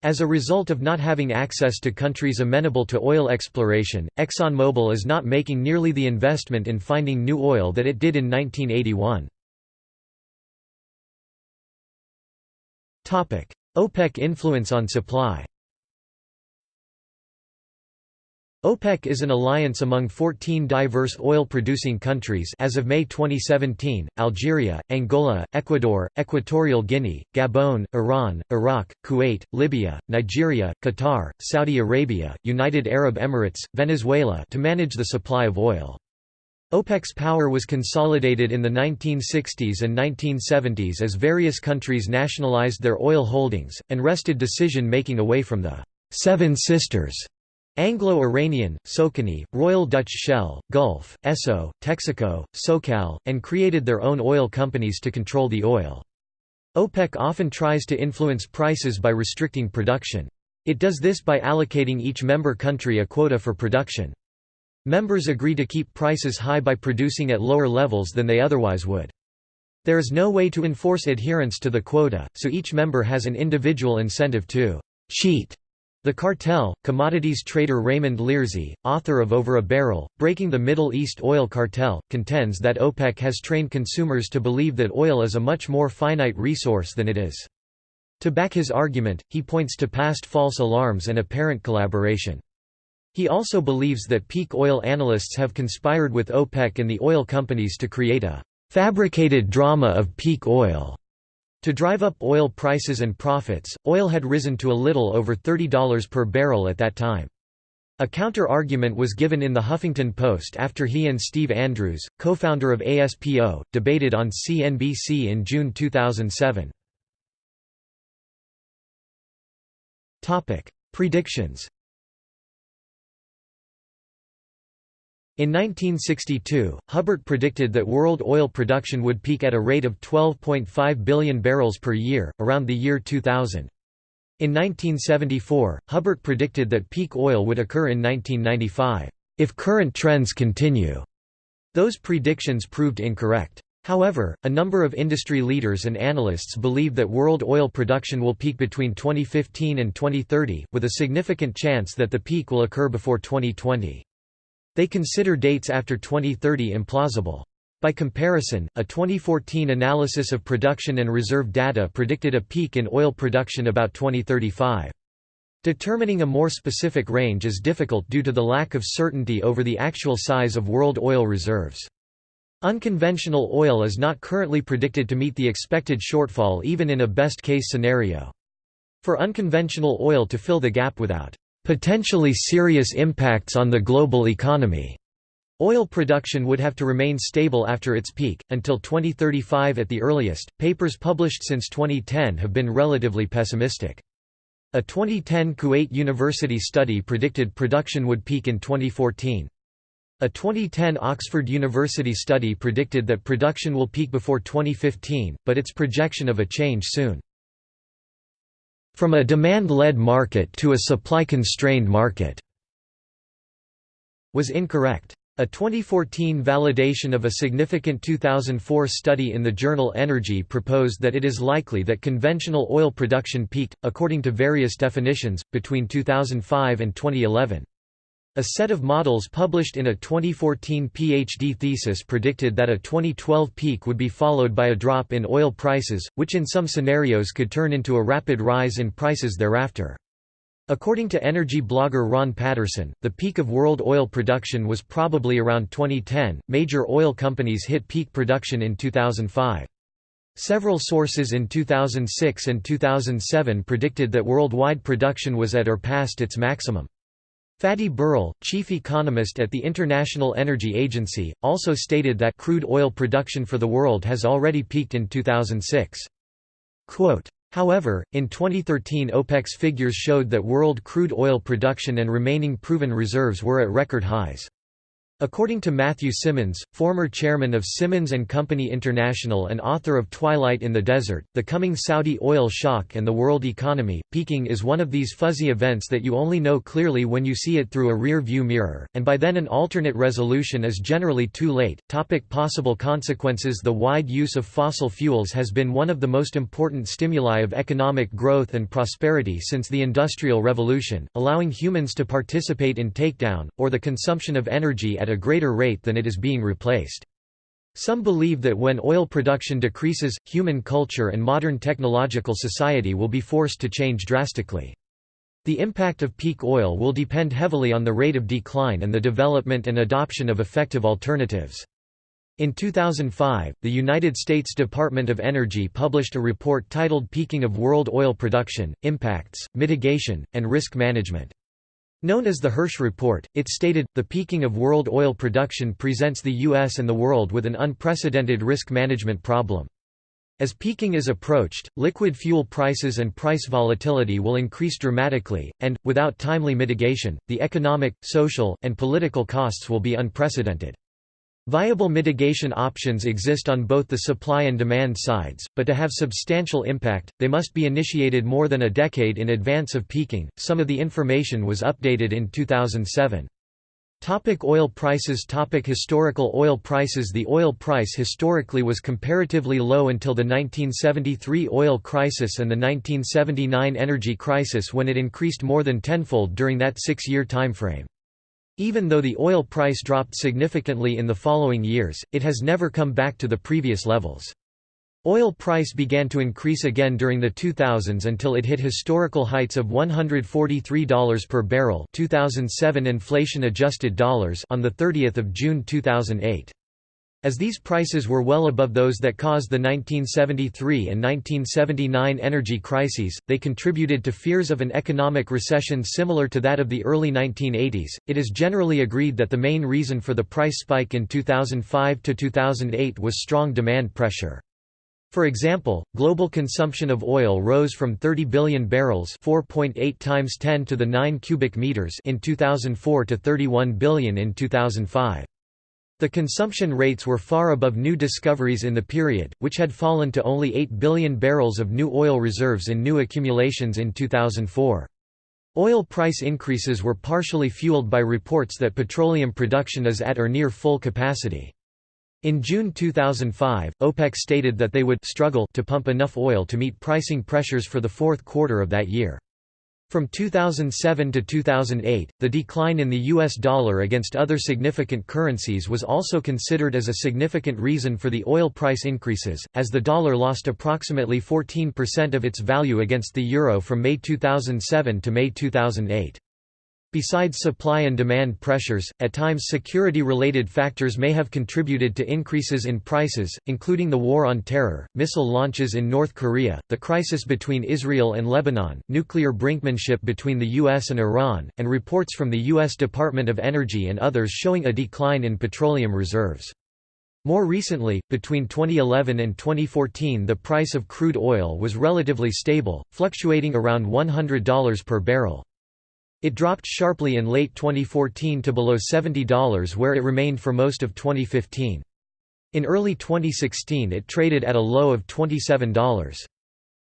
Speaker 1: As a result of not having access to countries amenable to oil exploration, ExxonMobil is not making nearly the investment in finding new oil that it did in 1981. OPEC influence on supply OPEC is an alliance among 14 diverse oil-producing countries as of May 2017, Algeria, Angola, Ecuador, Equatorial Guinea, Gabon, Iran, Iraq, Kuwait, Libya, Nigeria, Qatar, Saudi Arabia, United Arab Emirates, Venezuela to manage the supply of oil. OPEC's power was consolidated in the 1960s and 1970s as various countries nationalized their oil holdings, and wrested decision-making away from the Seven Sisters Anglo-Iranian, Socony, Royal Dutch Shell, Gulf, Esso, Texaco, SoCal, and created their own oil companies to control the oil. OPEC often tries to influence prices by restricting production. It does this by allocating each member country a quota for production. Members agree to keep prices high by producing at lower levels than they otherwise would. There is no way to enforce adherence to the quota, so each member has an individual incentive to cheat the Cartel, commodities trader Raymond Learsy, author of Over a Barrel, Breaking the Middle East Oil Cartel, contends that OPEC has trained consumers to believe that oil is a much more finite resource than it is. To back his argument, he points to past false alarms and apparent collaboration. He also believes that peak oil analysts have conspired with OPEC and the oil companies to create a fabricated drama of peak oil to drive up oil prices and profits, oil had risen to a little over $30 per barrel at that time. A counter-argument was given in the Huffington Post after he and Steve Andrews, co-founder of ASPO, debated on CNBC in June 2007. Predictions In 1962, Hubbert predicted that world oil production would peak at a rate of 12.5 billion barrels per year, around the year 2000. In 1974, Hubbert predicted that peak oil would occur in 1995, if current trends continue. Those predictions proved incorrect. However, a number of industry leaders and analysts believe that world oil production will peak between 2015 and 2030, with a significant chance that the peak will occur before 2020. They consider dates after 2030 implausible. By comparison, a 2014 analysis of production and reserve data predicted a peak in oil production about 2035. Determining a more specific range is difficult due to the lack of certainty over the actual size of world oil reserves. Unconventional oil is not currently predicted to meet the expected shortfall even in a best-case scenario. For unconventional oil to fill the gap without potentially serious impacts on the global economy. Oil production would have to remain stable after its peak, until 2035 at the earliest. Papers published since 2010 have been relatively pessimistic. A 2010 Kuwait University study predicted production would peak in 2014. A 2010 Oxford University study predicted that production will peak before 2015, but its projection of a change soon. From a demand-led market to a supply-constrained market was incorrect. A 2014 validation of a significant 2004 study in the journal Energy proposed that it is likely that conventional oil production peaked, according to various definitions, between 2005 and 2011. A set of models published in a 2014 PhD thesis predicted that a 2012 peak would be followed by a drop in oil prices, which in some scenarios could turn into a rapid rise in prices thereafter. According to energy blogger Ron Patterson, the peak of world oil production was probably around 2010. Major oil companies hit peak production in 2005. Several sources in 2006 and 2007 predicted that worldwide production was at or past its maximum. Fatih Birol, chief economist at the International Energy Agency, also stated that crude oil production for the world has already peaked in 2006. Quote, However, in 2013 OPEC's figures showed that world crude oil production and remaining proven reserves were at record highs. According to Matthew Simmons, former chairman of Simmons & Company International and author of Twilight in the Desert, The Coming Saudi Oil Shock and the World Economy, peaking is one of these fuzzy events that you only know clearly when you see it through a rear-view mirror, and by then an alternate resolution is generally too late. Topic possible consequences The wide use of fossil fuels has been one of the most important stimuli of economic growth and prosperity since the Industrial Revolution, allowing humans to participate in takedown, or the consumption of energy at a greater rate than it is being replaced. Some believe that when oil production decreases, human culture and modern technological society will be forced to change drastically. The impact of peak oil will depend heavily on the rate of decline and the development and adoption of effective alternatives. In 2005, the United States Department of Energy published a report titled Peaking of World Oil Production, Impacts, Mitigation, and Risk Management. Known as the Hirsch Report, it stated, the peaking of world oil production presents the U.S. and the world with an unprecedented risk management problem. As peaking is approached, liquid fuel prices and price volatility will increase dramatically, and, without timely mitigation, the economic, social, and political costs will be unprecedented. Viable mitigation options exist on both the supply and demand sides, but to have substantial impact, they must be initiated more than a decade in advance of peaking. Some of the information was updated in 2007. Topic oil prices Topic Historical oil prices The oil price historically was comparatively low until the 1973 oil crisis and the 1979 energy crisis when it increased more than tenfold during that six-year timeframe. Even though the oil price dropped significantly in the following years, it has never come back to the previous levels. Oil price began to increase again during the 2000s until it hit historical heights of $143 per barrel 2007 inflation adjusted dollars on the 30th of June 2008. As these prices were well above those that caused the 1973 and 1979 energy crises, they contributed to fears of an economic recession similar to that of the early 1980s. It is generally agreed that the main reason for the price spike in 2005 to 2008 was strong demand pressure. For example, global consumption of oil rose from 30 billion barrels, 4.8 times 10 to the 9 cubic meters in 2004 to 31 billion in 2005. The consumption rates were far above new discoveries in the period, which had fallen to only 8 billion barrels of new oil reserves in new accumulations in 2004. Oil price increases were partially fueled by reports that petroleum production is at or near full capacity. In June 2005, OPEC stated that they would struggle to pump enough oil to meet pricing pressures for the fourth quarter of that year. From 2007 to 2008, the decline in the US dollar against other significant currencies was also considered as a significant reason for the oil price increases, as the dollar lost approximately 14% of its value against the euro from May 2007 to May 2008. Besides supply and demand pressures, at times security-related factors may have contributed to increases in prices, including the War on Terror, missile launches in North Korea, the crisis between Israel and Lebanon, nuclear brinkmanship between the U.S. and Iran, and reports from the U.S. Department of Energy and others showing a decline in petroleum reserves. More recently, between 2011 and 2014 the price of crude oil was relatively stable, fluctuating around $100 per barrel. It dropped sharply in late 2014 to below $70 where it remained for most of 2015. In early 2016 it traded at a low of $27.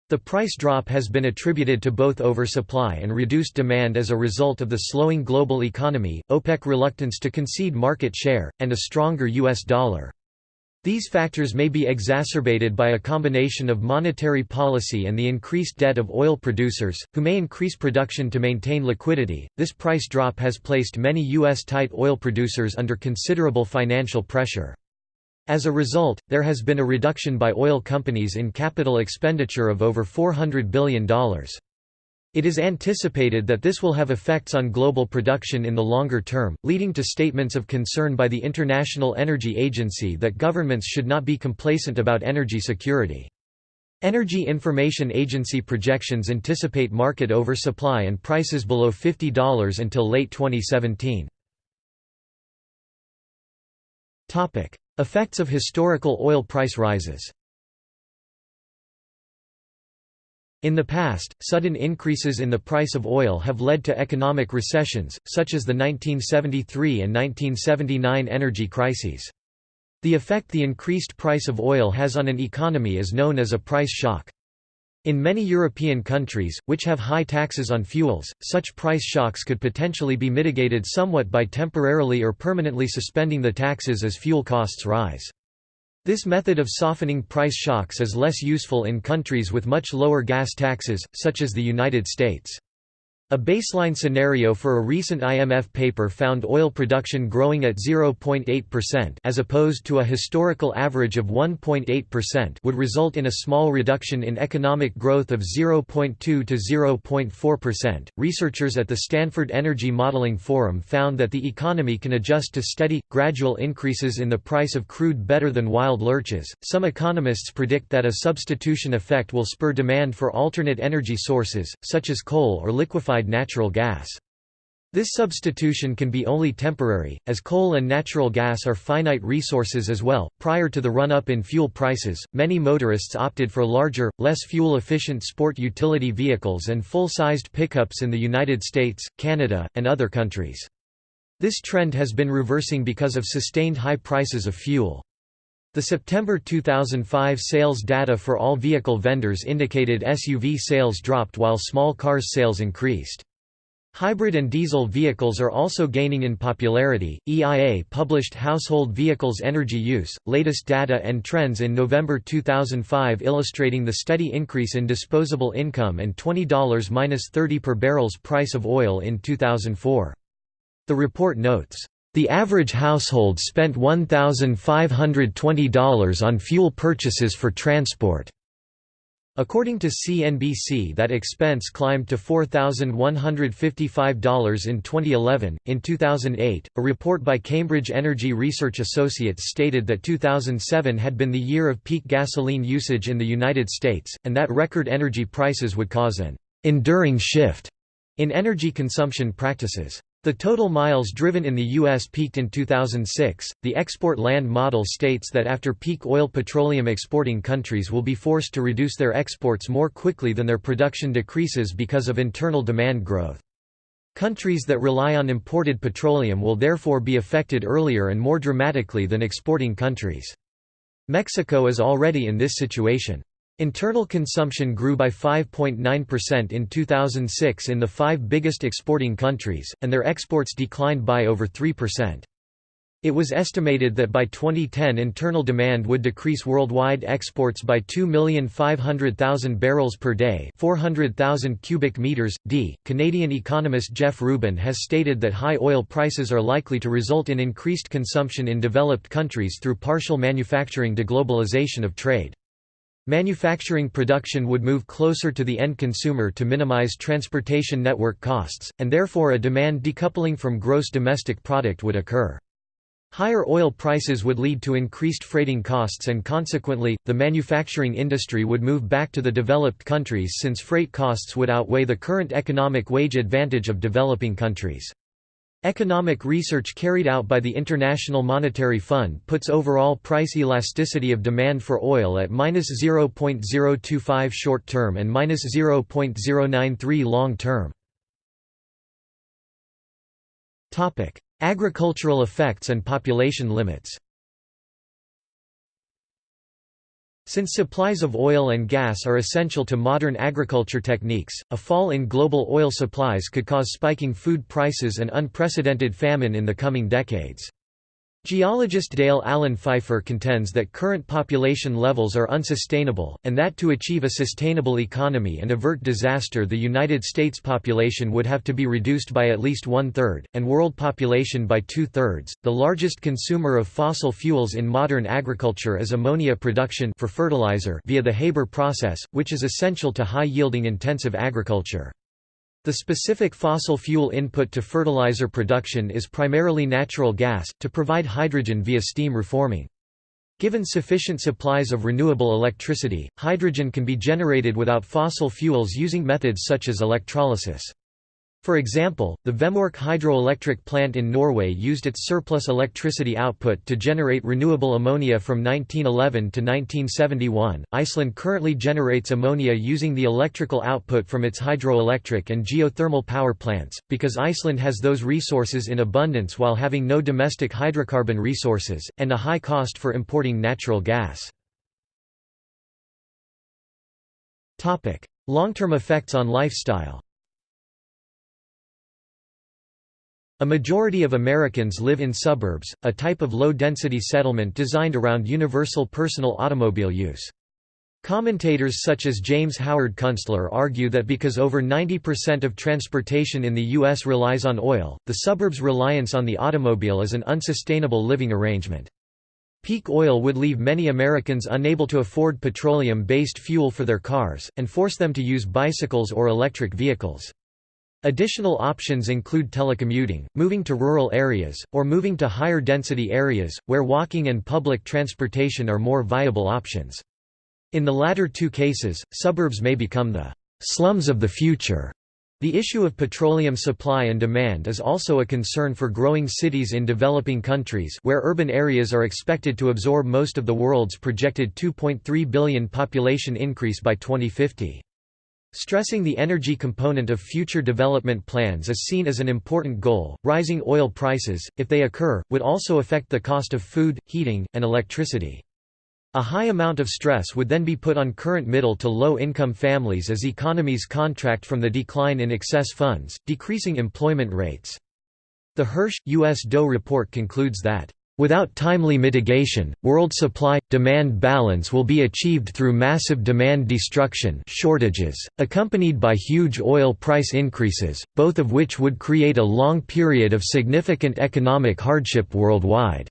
Speaker 1: The price drop has been attributed to both oversupply and reduced demand as a result of the slowing global economy, OPEC reluctance to concede market share, and a stronger U.S. dollar. These factors may be exacerbated by a combination of monetary policy and the increased debt of oil producers, who may increase production to maintain liquidity. This price drop has placed many U.S. tight oil producers under considerable financial pressure. As a result, there has been a reduction by oil companies in capital expenditure of over $400 billion. It is anticipated that this will have effects on global production in the longer term, leading to statements of concern by the International Energy Agency that governments should not be complacent about energy security. Energy Information Agency projections anticipate market oversupply and prices below $50 until late 2017. Effects of historical oil price rises In the past, sudden increases in the price of oil have led to economic recessions, such as the 1973 and 1979 energy crises. The effect the increased price of oil has on an economy is known as a price shock. In many European countries, which have high taxes on fuels, such price shocks could potentially be mitigated somewhat by temporarily or permanently suspending the taxes as fuel costs rise. This method of softening price shocks is less useful in countries with much lower gas taxes, such as the United States. A baseline scenario for a recent IMF paper found oil production growing at 0.8% as opposed to a historical average of 1.8% would result in a small reduction in economic growth of 0.2 to 0.4%. Researchers at the Stanford Energy Modeling Forum found that the economy can adjust to steady, gradual increases in the price of crude better than wild lurches. Some economists predict that a substitution effect will spur demand for alternate energy sources, such as coal or liquefied liquefied natural gas. This substitution can be only temporary, as coal and natural gas are finite resources as well. Prior to the run up in fuel prices, many motorists opted for larger, less fuel efficient sport utility vehicles and full sized pickups in the United States, Canada, and other countries. This trend has been reversing because of sustained high prices of fuel. The September 2005 sales data for all vehicle vendors indicated SUV sales dropped while small cars sales increased. Hybrid and diesel vehicles are also gaining in popularity. EIA published Household Vehicles Energy Use, latest data and trends in November 2005 illustrating the steady increase in disposable income and $20-30 per barrel's price of oil in 2004. The report notes, the average household spent $1,520 on fuel purchases for transport. According to CNBC, that expense climbed to $4,155 in 2011. In 2008, a report by Cambridge Energy Research Associates stated that 2007 had been the year of peak gasoline usage in the United States, and that record energy prices would cause an enduring shift in energy consumption practices. The total miles driven in the U.S. peaked in 2006. The export land model states that after peak oil petroleum exporting countries will be forced to reduce their exports more quickly than their production decreases because of internal demand growth. Countries that rely on imported petroleum will therefore be affected earlier and more dramatically than exporting countries. Mexico is already in this situation. Internal consumption grew by 5.9% in 2006 in the five biggest exporting countries, and their exports declined by over 3%. It was estimated that by 2010 internal demand would decrease worldwide exports by 2,500,000 barrels per day, 400,000 cubic meters. D. Canadian economist Jeff Rubin has stated that high oil prices are likely to result in increased consumption in developed countries through partial manufacturing deglobalization of trade. Manufacturing production would move closer to the end consumer to minimize transportation network costs, and therefore a demand decoupling from gross domestic product would occur. Higher oil prices would lead to increased freighting costs and consequently, the manufacturing industry would move back to the developed countries since freight costs would outweigh the current economic wage advantage of developing countries. Economic research carried out by the International Monetary Fund puts overall price elasticity of demand for oil at -0.025 short-term and -0.093 long-term. Agricultural effects and population limits Since supplies of oil and gas are essential to modern agriculture techniques, a fall in global oil supplies could cause spiking food prices and unprecedented famine in the coming decades. Geologist Dale Allen Pfeiffer contends that current population levels are unsustainable, and that to achieve a sustainable economy and avert disaster the United States population would have to be reduced by at least one-third, and world population by two-thirds. The largest consumer of fossil fuels in modern agriculture is ammonia production for fertilizer via the Haber process, which is essential to high-yielding intensive agriculture. The specific fossil fuel input to fertilizer production is primarily natural gas, to provide hydrogen via steam reforming. Given sufficient supplies of renewable electricity, hydrogen can be generated without fossil fuels using methods such as electrolysis. For example, the Vemork hydroelectric plant in Norway used its surplus electricity output to generate renewable ammonia from 1911 to 1971. Iceland currently generates ammonia using the electrical output from its hydroelectric and geothermal power plants, because Iceland has those resources in abundance while having no domestic hydrocarbon resources, and a high cost for importing natural gas. Long-term effects on lifestyle A majority of Americans live in suburbs, a type of low-density settlement designed around universal personal automobile use. Commentators such as James Howard Kunstler argue that because over 90% of transportation in the U.S. relies on oil, the suburbs' reliance on the automobile is an unsustainable living arrangement. Peak oil would leave many Americans unable to afford petroleum-based fuel for their cars, and force them to use bicycles or electric vehicles. Additional options include telecommuting, moving to rural areas, or moving to higher density areas, where walking and public transportation are more viable options. In the latter two cases, suburbs may become the slums of the future. The issue of petroleum supply and demand is also a concern for growing cities in developing countries where urban areas are expected to absorb most of the world's projected 2.3 billion population increase by 2050. Stressing the energy component of future development plans is seen as an important goal. Rising oil prices, if they occur, would also affect the cost of food, heating, and electricity. A high amount of stress would then be put on current middle to low income families as economies contract from the decline in excess funds, decreasing employment rates. The Hirsch, U.S. DOE report concludes that Without timely mitigation, world supply-demand balance will be achieved through massive demand destruction shortages, accompanied by huge oil price increases, both of which would create a long period of significant economic hardship worldwide.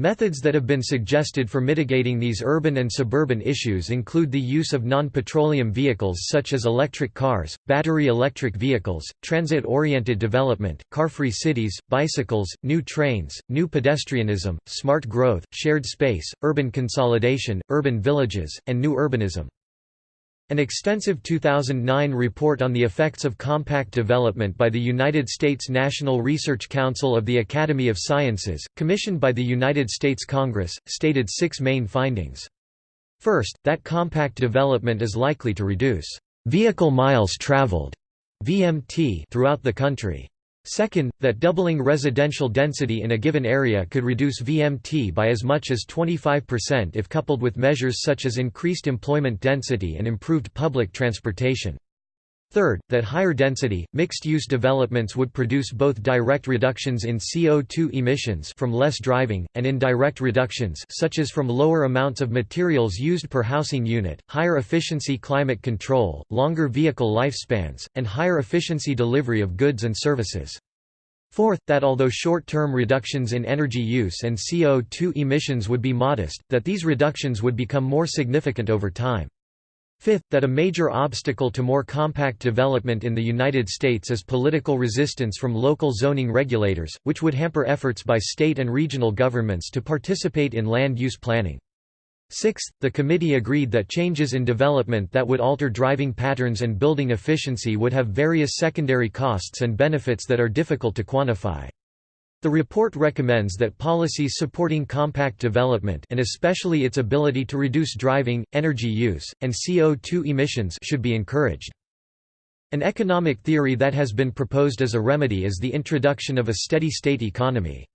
Speaker 1: Methods that have been suggested for mitigating these urban and suburban issues include the use of non-petroleum vehicles such as electric cars, battery electric vehicles, transit-oriented development, car-free cities, bicycles, new trains, new pedestrianism, smart growth, shared space, urban consolidation, urban villages, and new urbanism. An extensive 2009 report on the effects of compact development by the United States National Research Council of the Academy of Sciences, commissioned by the United States Congress, stated six main findings. First, that compact development is likely to reduce vehicle miles traveled (VMT) throughout the country. Second, that doubling residential density in a given area could reduce VMT by as much as 25% if coupled with measures such as increased employment density and improved public transportation. Third, that higher density, mixed-use developments would produce both direct reductions in CO2 emissions from less driving, and indirect reductions such as from lower amounts of materials used per housing unit, higher efficiency climate control, longer vehicle lifespans, and higher efficiency delivery of goods and services. Fourth, that although short-term reductions in energy use and CO2 emissions would be modest, that these reductions would become more significant over time. Fifth, that a major obstacle to more compact development in the United States is political resistance from local zoning regulators, which would hamper efforts by state and regional governments to participate in land use planning. Sixth, the committee agreed that changes in development that would alter driving patterns and building efficiency would have various secondary costs and benefits that are difficult to quantify. The report recommends that policies supporting compact development and especially its ability to reduce driving, energy use, and CO2 emissions should be encouraged. An economic theory that has been proposed as a remedy is the introduction of a steady-state economy.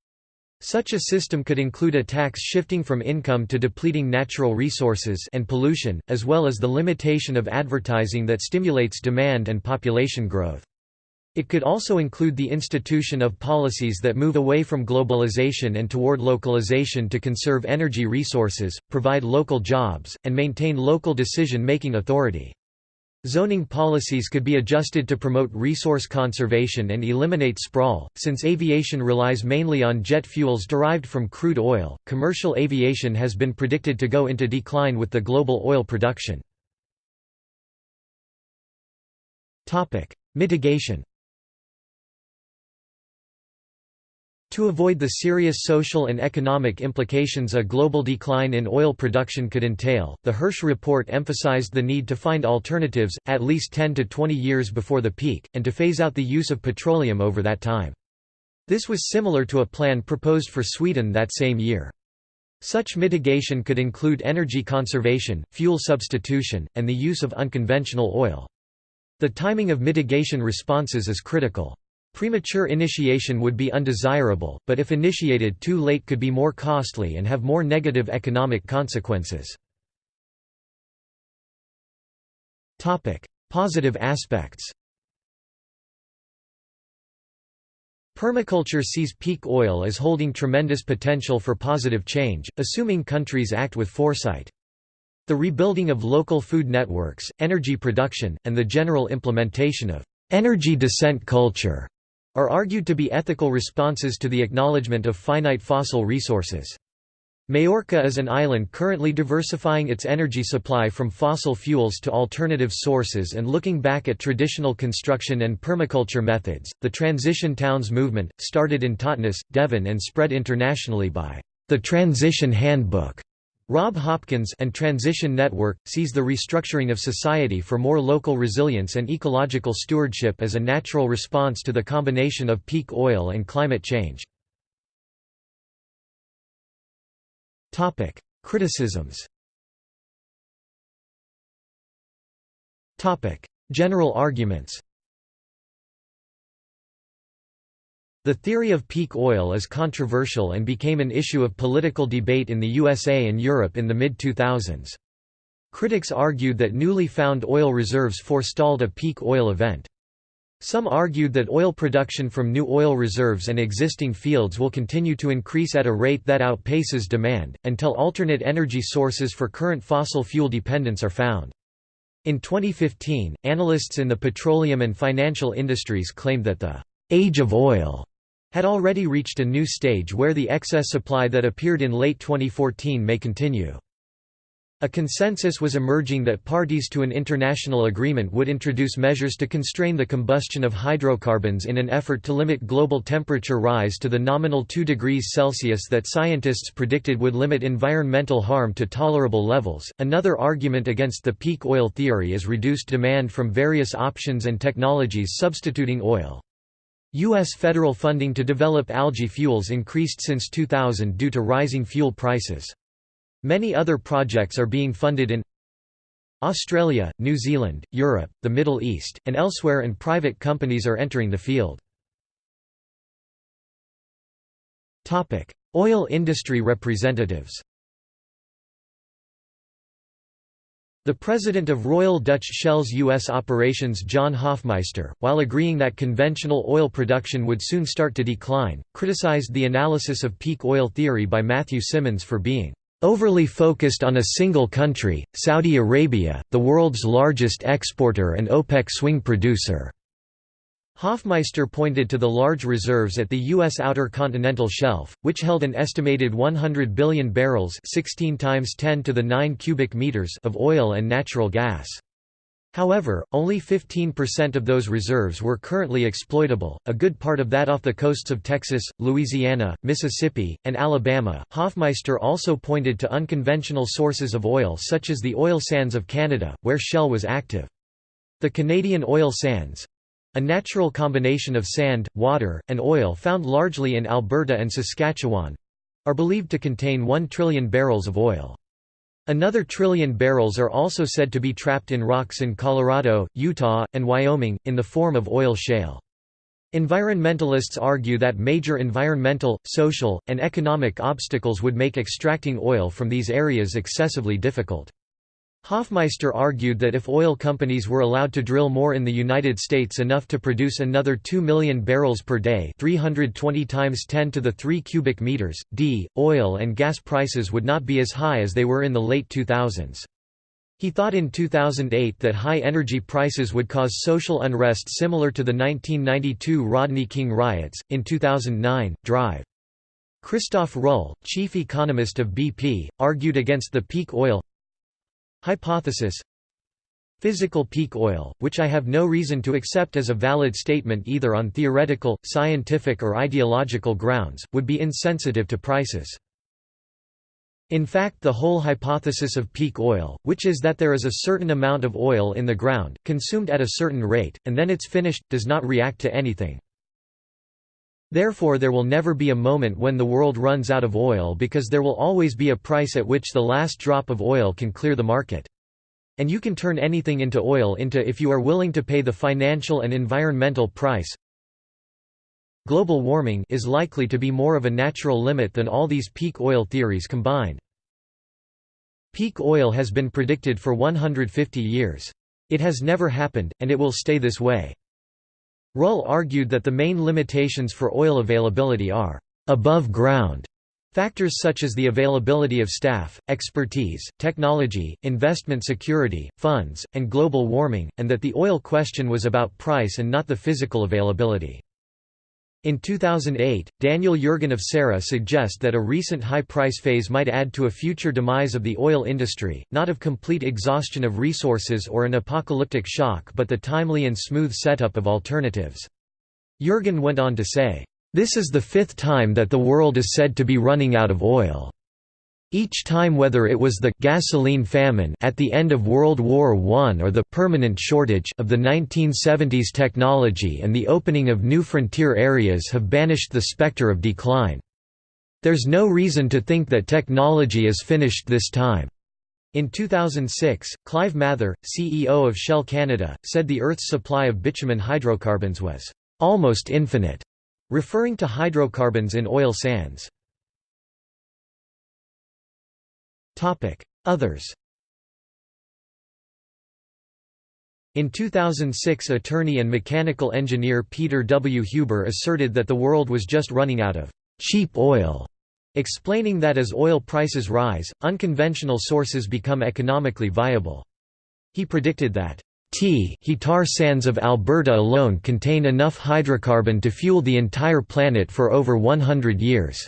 Speaker 1: Such a system could include a tax shifting from income to depleting natural resources and pollution, as well as the limitation of advertising that stimulates demand and population growth. It could also include the institution of policies that move away from globalization and toward localization to conserve energy resources, provide local jobs, and maintain local decision-making authority. Zoning policies could be adjusted to promote resource conservation and eliminate sprawl. Since aviation relies mainly on jet fuels derived from crude oil, commercial aviation has been predicted to go into decline with the global oil production. Topic: Mitigation To avoid the serious social and economic implications a global decline in oil production could entail, the Hirsch report emphasized the need to find alternatives, at least 10 to 20 years before the peak, and to phase out the use of petroleum over that time. This was similar to a plan proposed for Sweden that same year. Such mitigation could include energy conservation, fuel substitution, and the use of unconventional oil. The timing of mitigation responses is critical. Premature initiation would be undesirable, but if initiated too late could be more costly and have more negative economic consequences. Positive aspects Permaculture sees peak oil as holding tremendous potential for positive change, assuming countries act with foresight. The rebuilding of local food networks, energy production, and the general implementation of energy descent culture are argued to be ethical responses to the acknowledgement of finite fossil resources. Majorca is an island currently diversifying its energy supply from fossil fuels to alternative sources and looking back at traditional construction and permaculture methods. The Transition Towns movement, started in Totnes, Devon and spread internationally by the Transition Handbook, Rob Hopkins and Transition Network, sees the restructuring of society for more local resilience and ecological stewardship as a natural response to the combination of peak oil and climate change. Criticisms General arguments The theory of peak oil is controversial and became an issue of political debate in the USA and Europe in the mid-2000s. Critics argued that newly found oil reserves forestalled a peak oil event. Some argued that oil production from new oil reserves and existing fields will continue to increase at a rate that outpaces demand, until alternate energy sources for current fossil fuel dependence are found. In 2015, analysts in the petroleum and financial industries claimed that the age of oil had already reached a new stage where the excess supply that appeared in late 2014 may continue. A consensus was emerging that parties to an international agreement would introduce measures to constrain the combustion of hydrocarbons in an effort to limit global temperature rise to the nominal 2 degrees Celsius that scientists predicted would limit environmental harm to tolerable levels. Another argument against the peak oil theory is reduced demand from various options and technologies substituting oil. U.S. federal funding to develop algae fuels increased since 2000 due to rising fuel prices. Many other projects are being funded in Australia, New Zealand, Europe, the Middle East, and elsewhere and private companies are entering the field. Oil industry representatives The president of Royal Dutch Shell's U.S. operations John Hofmeister, while agreeing that conventional oil production would soon start to decline, criticized the analysis of peak oil theory by Matthew Simmons for being overly focused on a single country, Saudi Arabia, the world's largest exporter and OPEC swing producer. Hofmeister pointed to the large reserves at the U.S. Outer Continental Shelf, which held an estimated 100 billion barrels 16 times 10 to the 9 cubic meters of oil and natural gas. However, only 15% of those reserves were currently exploitable, a good part of that off the coasts of Texas, Louisiana, Mississippi, and Alabama. Hofmeister also pointed to unconventional sources of oil such as the oil sands of Canada, where Shell was active. The Canadian oil sands, a natural combination of sand, water, and oil found largely in Alberta and Saskatchewan—are believed to contain 1 trillion barrels of oil. Another trillion barrels are also said to be trapped in rocks in Colorado, Utah, and Wyoming, in the form of oil shale. Environmentalists argue that major environmental, social, and economic obstacles would make extracting oil from these areas excessively difficult. Hofmeister argued that if oil companies were allowed to drill more in the United States enough to produce another 2 million barrels per day 320 times 10 to the 3 cubic meters, d, oil and gas prices would not be as high as they were in the late 2000s. He thought in 2008 that high energy prices would cause social unrest similar to the 1992 Rodney King riots. In 2009, Drive. Christof Rühl, chief economist of BP, argued against the peak oil Hypothesis Physical peak oil, which I have no reason to accept as a valid statement either on theoretical, scientific or ideological grounds, would be insensitive to prices. In fact the whole hypothesis of peak oil, which is that there is a certain amount of oil in the ground, consumed at a certain rate, and then it's finished, does not react to anything. Therefore there will never be a moment when the world runs out of oil because there will always be a price at which the last drop of oil can clear the market. And you can turn anything into oil into if you are willing to pay the financial and environmental price. Global warming is likely to be more of a natural limit than all these peak oil theories combined. Peak oil has been predicted for 150 years. It has never happened, and it will stay this way. Rühl argued that the main limitations for oil availability are above ground factors such as the availability of staff, expertise, technology, investment security, funds, and global warming, and that the oil question was about price and not the physical availability. In 2008, Daniel Yergin of CERA suggest that a recent high price phase might add to a future demise of the oil industry, not of complete exhaustion of resources or an apocalyptic shock but the timely and smooth setup of alternatives. Yergin went on to say, "...this is the fifth time that the world is said to be running out of oil." Each time whether it was the «gasoline famine» at the end of World War I or the «permanent shortage» of the 1970s technology and the opening of new frontier areas have banished the specter of decline. There's no reason to think that technology is finished this time. In 2006, Clive Mather, CEO of Shell Canada, said the Earth's supply of bitumen hydrocarbons was «almost infinite», referring to hydrocarbons in oil sands. Others In 2006 attorney and mechanical engineer Peter W. Huber asserted that the world was just running out of «cheap oil», explaining that as oil prices rise, unconventional sources become economically viable. He predicted that T he tar sands of Alberta alone contain enough hydrocarbon to fuel the entire planet for over 100 years.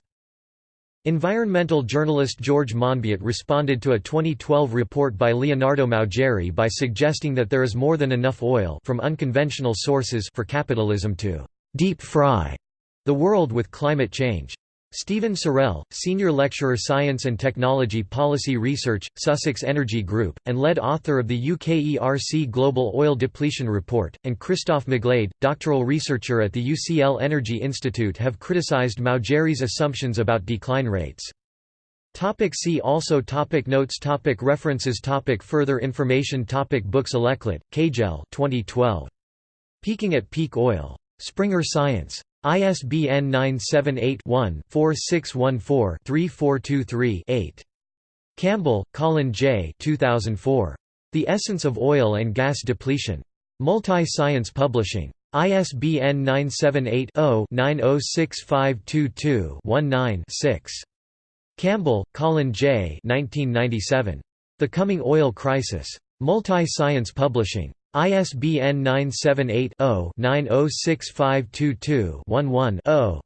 Speaker 1: Environmental journalist George Monbiot responded to a 2012 report by Leonardo Maugeri by suggesting that there is more than enough oil from unconventional sources for capitalism to «deep fry» the world with climate change. Stephen Sorrell, Senior Lecturer Science and Technology Policy Research, Sussex Energy Group, and lead author of the UKERC Global Oil Depletion Report, and Christoph McGlade, doctoral researcher at the UCL Energy Institute have criticised Maugeri's assumptions about decline rates. Topic see also topic Notes topic References topic Further information topic Books Aleklett, Kjell 2012. Peaking at Peak Oil. Springer Science. ISBN 978-1-4614-3423-8. Campbell, Colin J. 2004. The Essence of Oil and Gas Depletion. Multi-Science Publishing. ISBN 978 0 906522 6 Campbell, Colin J. 1997. The Coming Oil Crisis. Multi-Science Publishing. ISBN 978-0-906522-11-0.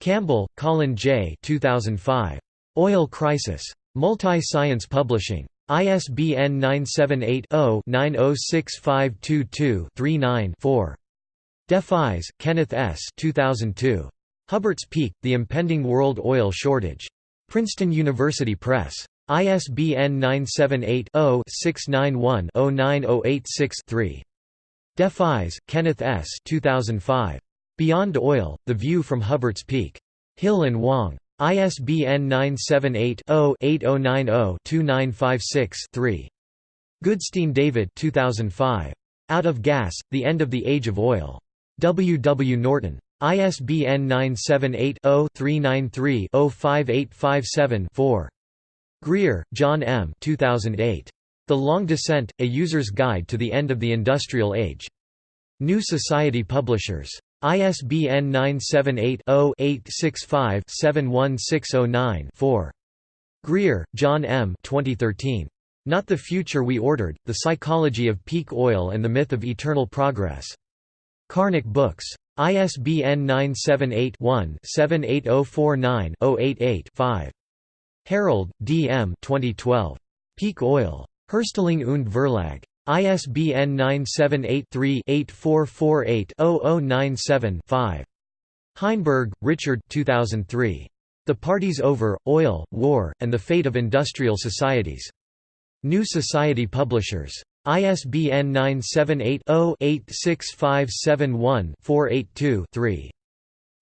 Speaker 1: Campbell, Colin J. 2005. Oil Crisis. Multi-Science Publishing. ISBN 978-0-906522-39-4. Deffeyes, Kenneth S. 2002. Hubbert's Peak, The Impending World Oil Shortage. Princeton University Press. ISBN 978-0-691-09086-3. Deffeyes, Kenneth S. 2005. Beyond Oil, The View from Hubbert's Peak. Hill and Wang. ISBN 978-0-8090-2956-3. Goodstein David 2005. Out of Gas, The End of the Age of Oil. W. W. Norton. ISBN 978 0 393 05857 4. Greer, John M. 2008. The Long Descent, A User's Guide to the End of the Industrial Age. New Society Publishers. ISBN 978-0-865-71609-4. Greer, John M. 2013. Not the Future We Ordered, The Psychology of Peak Oil and the Myth of Eternal Progress. Karnac Books. ISBN 978-1-78049-088-5. Harold, D. M. 2012. Peak Oil. Herstellung und Verlag. ISBN 978-3-8448-0097-5. Heinberg, Richard 2003. The Parties Over, Oil, War, and the Fate of Industrial Societies. New Society Publishers. ISBN 978-0-86571-482-3.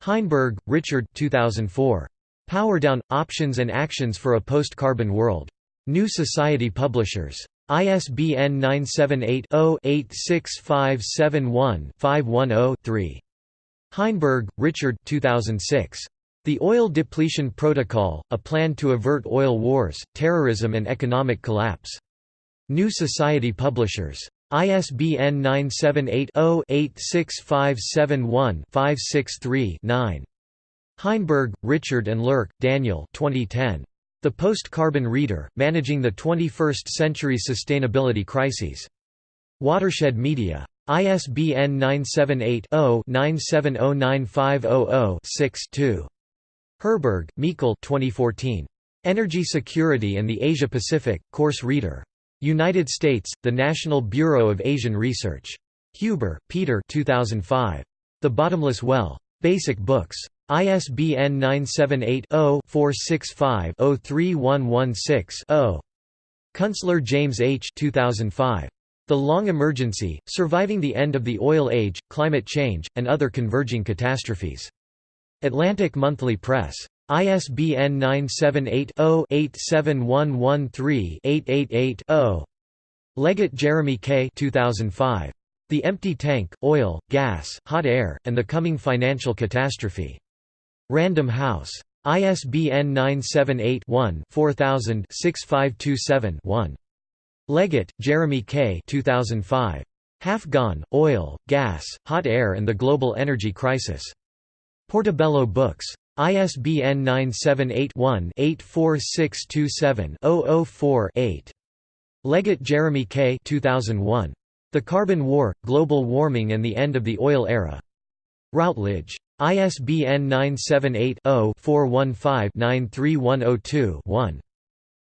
Speaker 1: Heinberg, Richard 2004. Power Down – Options and Actions for a Post-Carbon World. New Society Publishers. ISBN 978-0-86571-510-3. Heinberg, Richard 2006. The Oil Depletion Protocol, A Plan to Avert Oil Wars, Terrorism and Economic Collapse. New Society Publishers. ISBN 978-0-86571-563-9. Heinberg, Richard and Lerch, Daniel 2010. The Post-Carbon Reader, Managing the 21st Century Sustainability Crises. Watershed Media. ISBN 978 0 9709500 6 2. Herberg, Michael 2014. Energy Security and the Asia-Pacific, Course Reader. United States, The National Bureau of Asian Research. Huber, Peter 2005. The Bottomless Well. Basic Books. ISBN 978-0-465-03116-0. Kunstler James H. 2005. The Long Emergency, Surviving the End of the Oil Age, Climate Change, and Other Converging Catastrophes. Atlantic Monthly Press. ISBN 978-0-87113-888-0. Leggett Jeremy K. 2005. The Empty Tank, Oil, Gas, Hot Air, and the Coming Financial Catastrophe. Random House. ISBN 978-1-4000-6527-1. Leggett, Jeremy K. 2005. Half Gone, Oil, Gas, Hot Air and the Global Energy Crisis. Portobello Books. ISBN 978-1-84627-004-8. Leggett Jeremy K. 2001. The Carbon War, Global Warming and the End of the Oil Era. Routledge. ISBN 978 0 415 93102 1.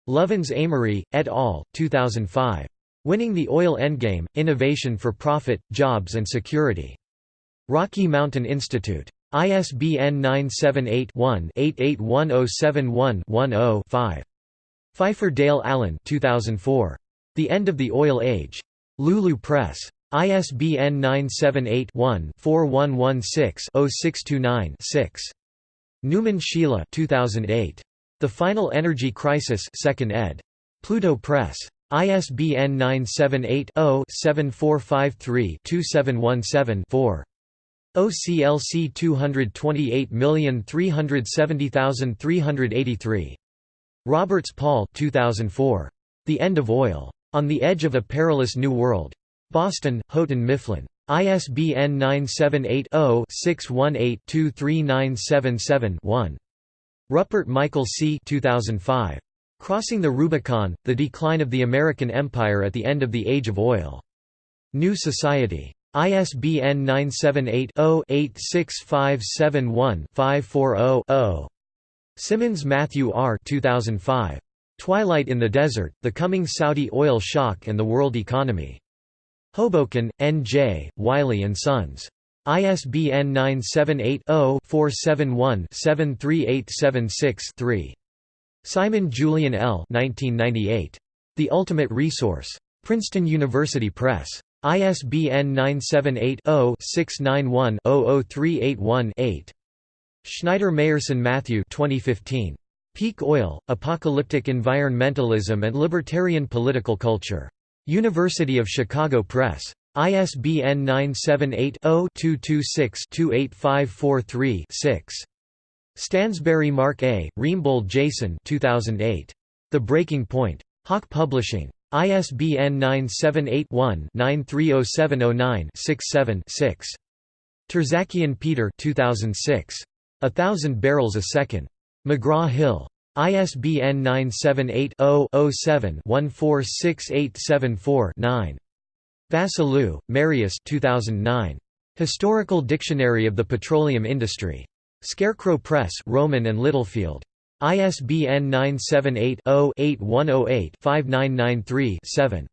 Speaker 1: Lovins Amory, et al., 2005. Winning the Oil Endgame, Innovation for Profit, Jobs and Security. Rocky Mountain Institute. ISBN 978-1-881071-10-5. Pfeiffer Dale Allen 2004. The End of the Oil Age. Lulu Press. ISBN 978-1-4116-0629-6. Newman Sheila 2008. The Final Energy Crisis 2nd ed. Pluto Press. ISBN 978 0 7453 2717 4. OCLC 228370383. Roberts Paul 2004. The End of Oil. On the Edge of a Perilous New World. Boston, Houghton Mifflin. ISBN 978 0 618 23977 1. Ruppert Michael C. 2005. Crossing the Rubicon, The Decline of the American Empire at the End of the Age of Oil. New Society. ISBN 978-0-86571-540-0. Simmons Matthew R. 2005. Twilight in the Desert, The Coming Saudi Oil Shock and the World Economy. Hoboken, N.J., Wiley & Sons. ISBN 978-0-471-73876-3. Simon Julian L. 1998. The Ultimate Resource. Princeton University Press. ISBN 978-0-691-00381-8. Schneider Mayerson Matthew 2015. Peak Oil, Apocalyptic Environmentalism and Libertarian Political Culture. University of Chicago Press. ISBN 978 0 226 28543 6. Stansberry Mark A., Reimbold Jason 2008. The Breaking Point. Hawk Publishing. ISBN 978-1-930709-67-6. Terzakian Peter 2006. A Thousand Barrels a Second. McGraw-Hill. ISBN 978-0-07-146874-9. Vassiliou, Marius 2009. Historical Dictionary of the Petroleum Industry. Scarecrow Press Rowman and Littlefield. ISBN 978-0-8108-5993-7.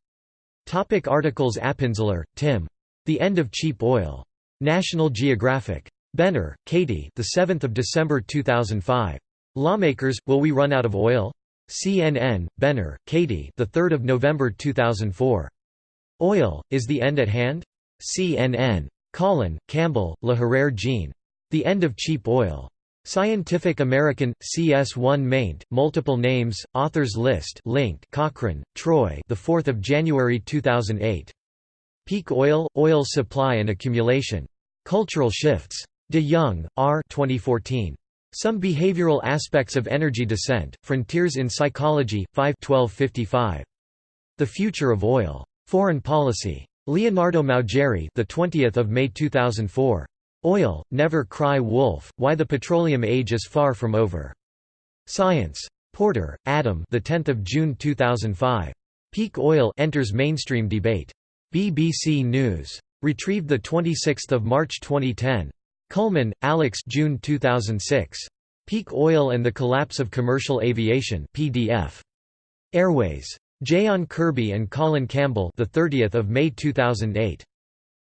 Speaker 1: Topic articles Appenzeller, Tim. The End of Cheap Oil. National Geographic. Benner, Katie the 7th of December 2005. Lawmakers, Will We Run Out of Oil? CNN, Benner, Katie the 3rd of November 2004. Oil, Is the End at Hand? CNN. Collin, Campbell, LaHerrere Jean. The End of Cheap Oil. Scientific American, CS1 maint, multiple names, authors list link Cochrane, Troy the 4th of January 2008. Peak Oil, Oil Supply and Accumulation. Cultural Shifts. De Young, R. 2014. Some Behavioral Aspects of Energy Descent, Frontiers in Psychology, 5 1255. The Future of Oil. Foreign Policy. Leonardo Maugeri the 20th of May 2004. Oil, Never Cry Wolf, Why the Petroleum Age is Far From Over. Science. Porter, Adam the 10th of June 2005. Peak Oil enters mainstream debate. BBC News. Retrieved the 26th of March 2010. Kuhlman, Alex June 2006. Peak Oil and the Collapse of Commercial Aviation PDF. Airways. Jason Kirby and Colin Campbell the 30th of May 2008.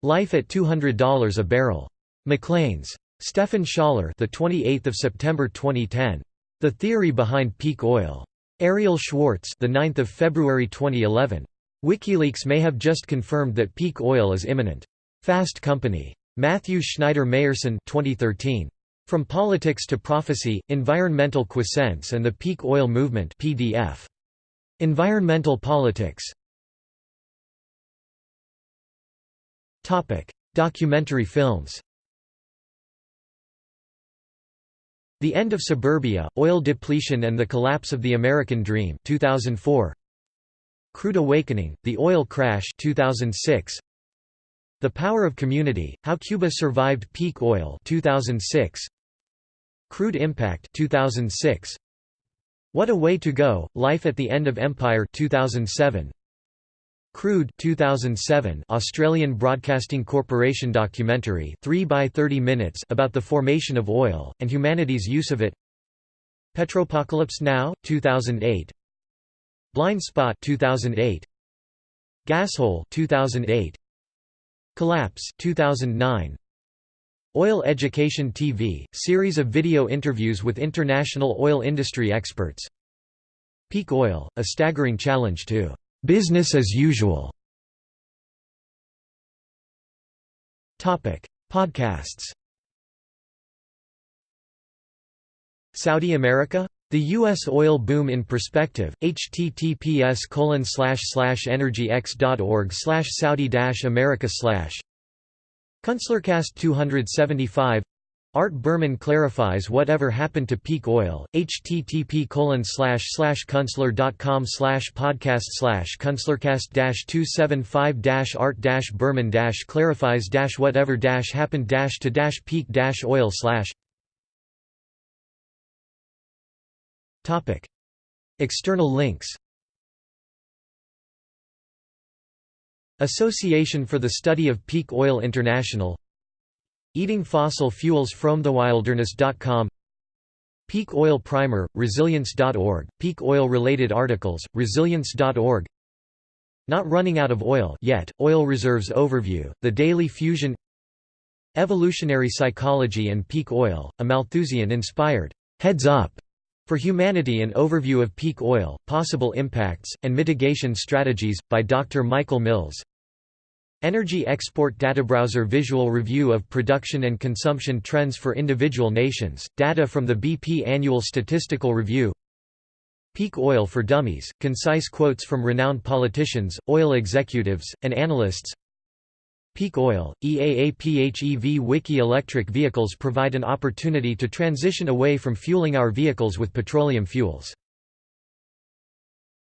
Speaker 1: Life at $200 a barrel. Maclean's. Stefan Schaller, the 28th of September 2010. The Theory Behind Peak Oil. Ariel Schwartz, the 9th of February 2011. WikiLeaks may have just confirmed that peak oil is imminent. Fast Company. Matthew Schneider Mayerson 2013. From Politics to Prophecy: Environmental Quiescence and the Peak Oil Movement PDF. Environmental Politics. Documentary films. The End of Suburbia, Oil Depletion and the Collapse of the American Dream 2004. Crude Awakening, The Oil Crash 2006. The Power of Community, How Cuba Survived Peak Oil 2006. Crude Impact 2006. What a Way to Go, Life at the End of Empire 2007. Crude 2007 Australian Broadcasting Corporation documentary 3 by 30 minutes about the formation of oil, and humanity's use of it Petropocalypse Now! 2008 Blind Spot 2008 Gashole 2008 Collapse 2009 Oil Education TV series of video interviews with international oil industry experts. Peak Oil a staggering challenge to business as usual podcasts. Saudi America the U.S. oil boom in perspective, https energyx.org saudi america Kunstlercast 275 Art Berman clarifies whatever happened to peak oil. http kunstler.com podcast kunstlercast 275 art berman clarifies whatever happened to peak oil External links Association for the Study of Peak Oil International Eating Fossil Fuels from thewilderness.com Peak Oil Primer, resilience.org, peak oil-related articles, resilience.org Not running out of oil yet, Oil Reserves Overview, The Daily Fusion Evolutionary Psychology and Peak Oil, a Malthusian-inspired, heads up for Humanity An Overview of Peak Oil, Possible Impacts, and Mitigation Strategies, by Dr. Michael Mills Energy Export Databrowser Visual Review of Production and Consumption Trends for Individual Nations, data from the BP Annual Statistical Review Peak Oil for Dummies, concise quotes from renowned politicians, oil executives, and analysts Peak Oil, EAA Wiki Electric vehicles provide an opportunity to transition away from fueling our vehicles with petroleum fuels.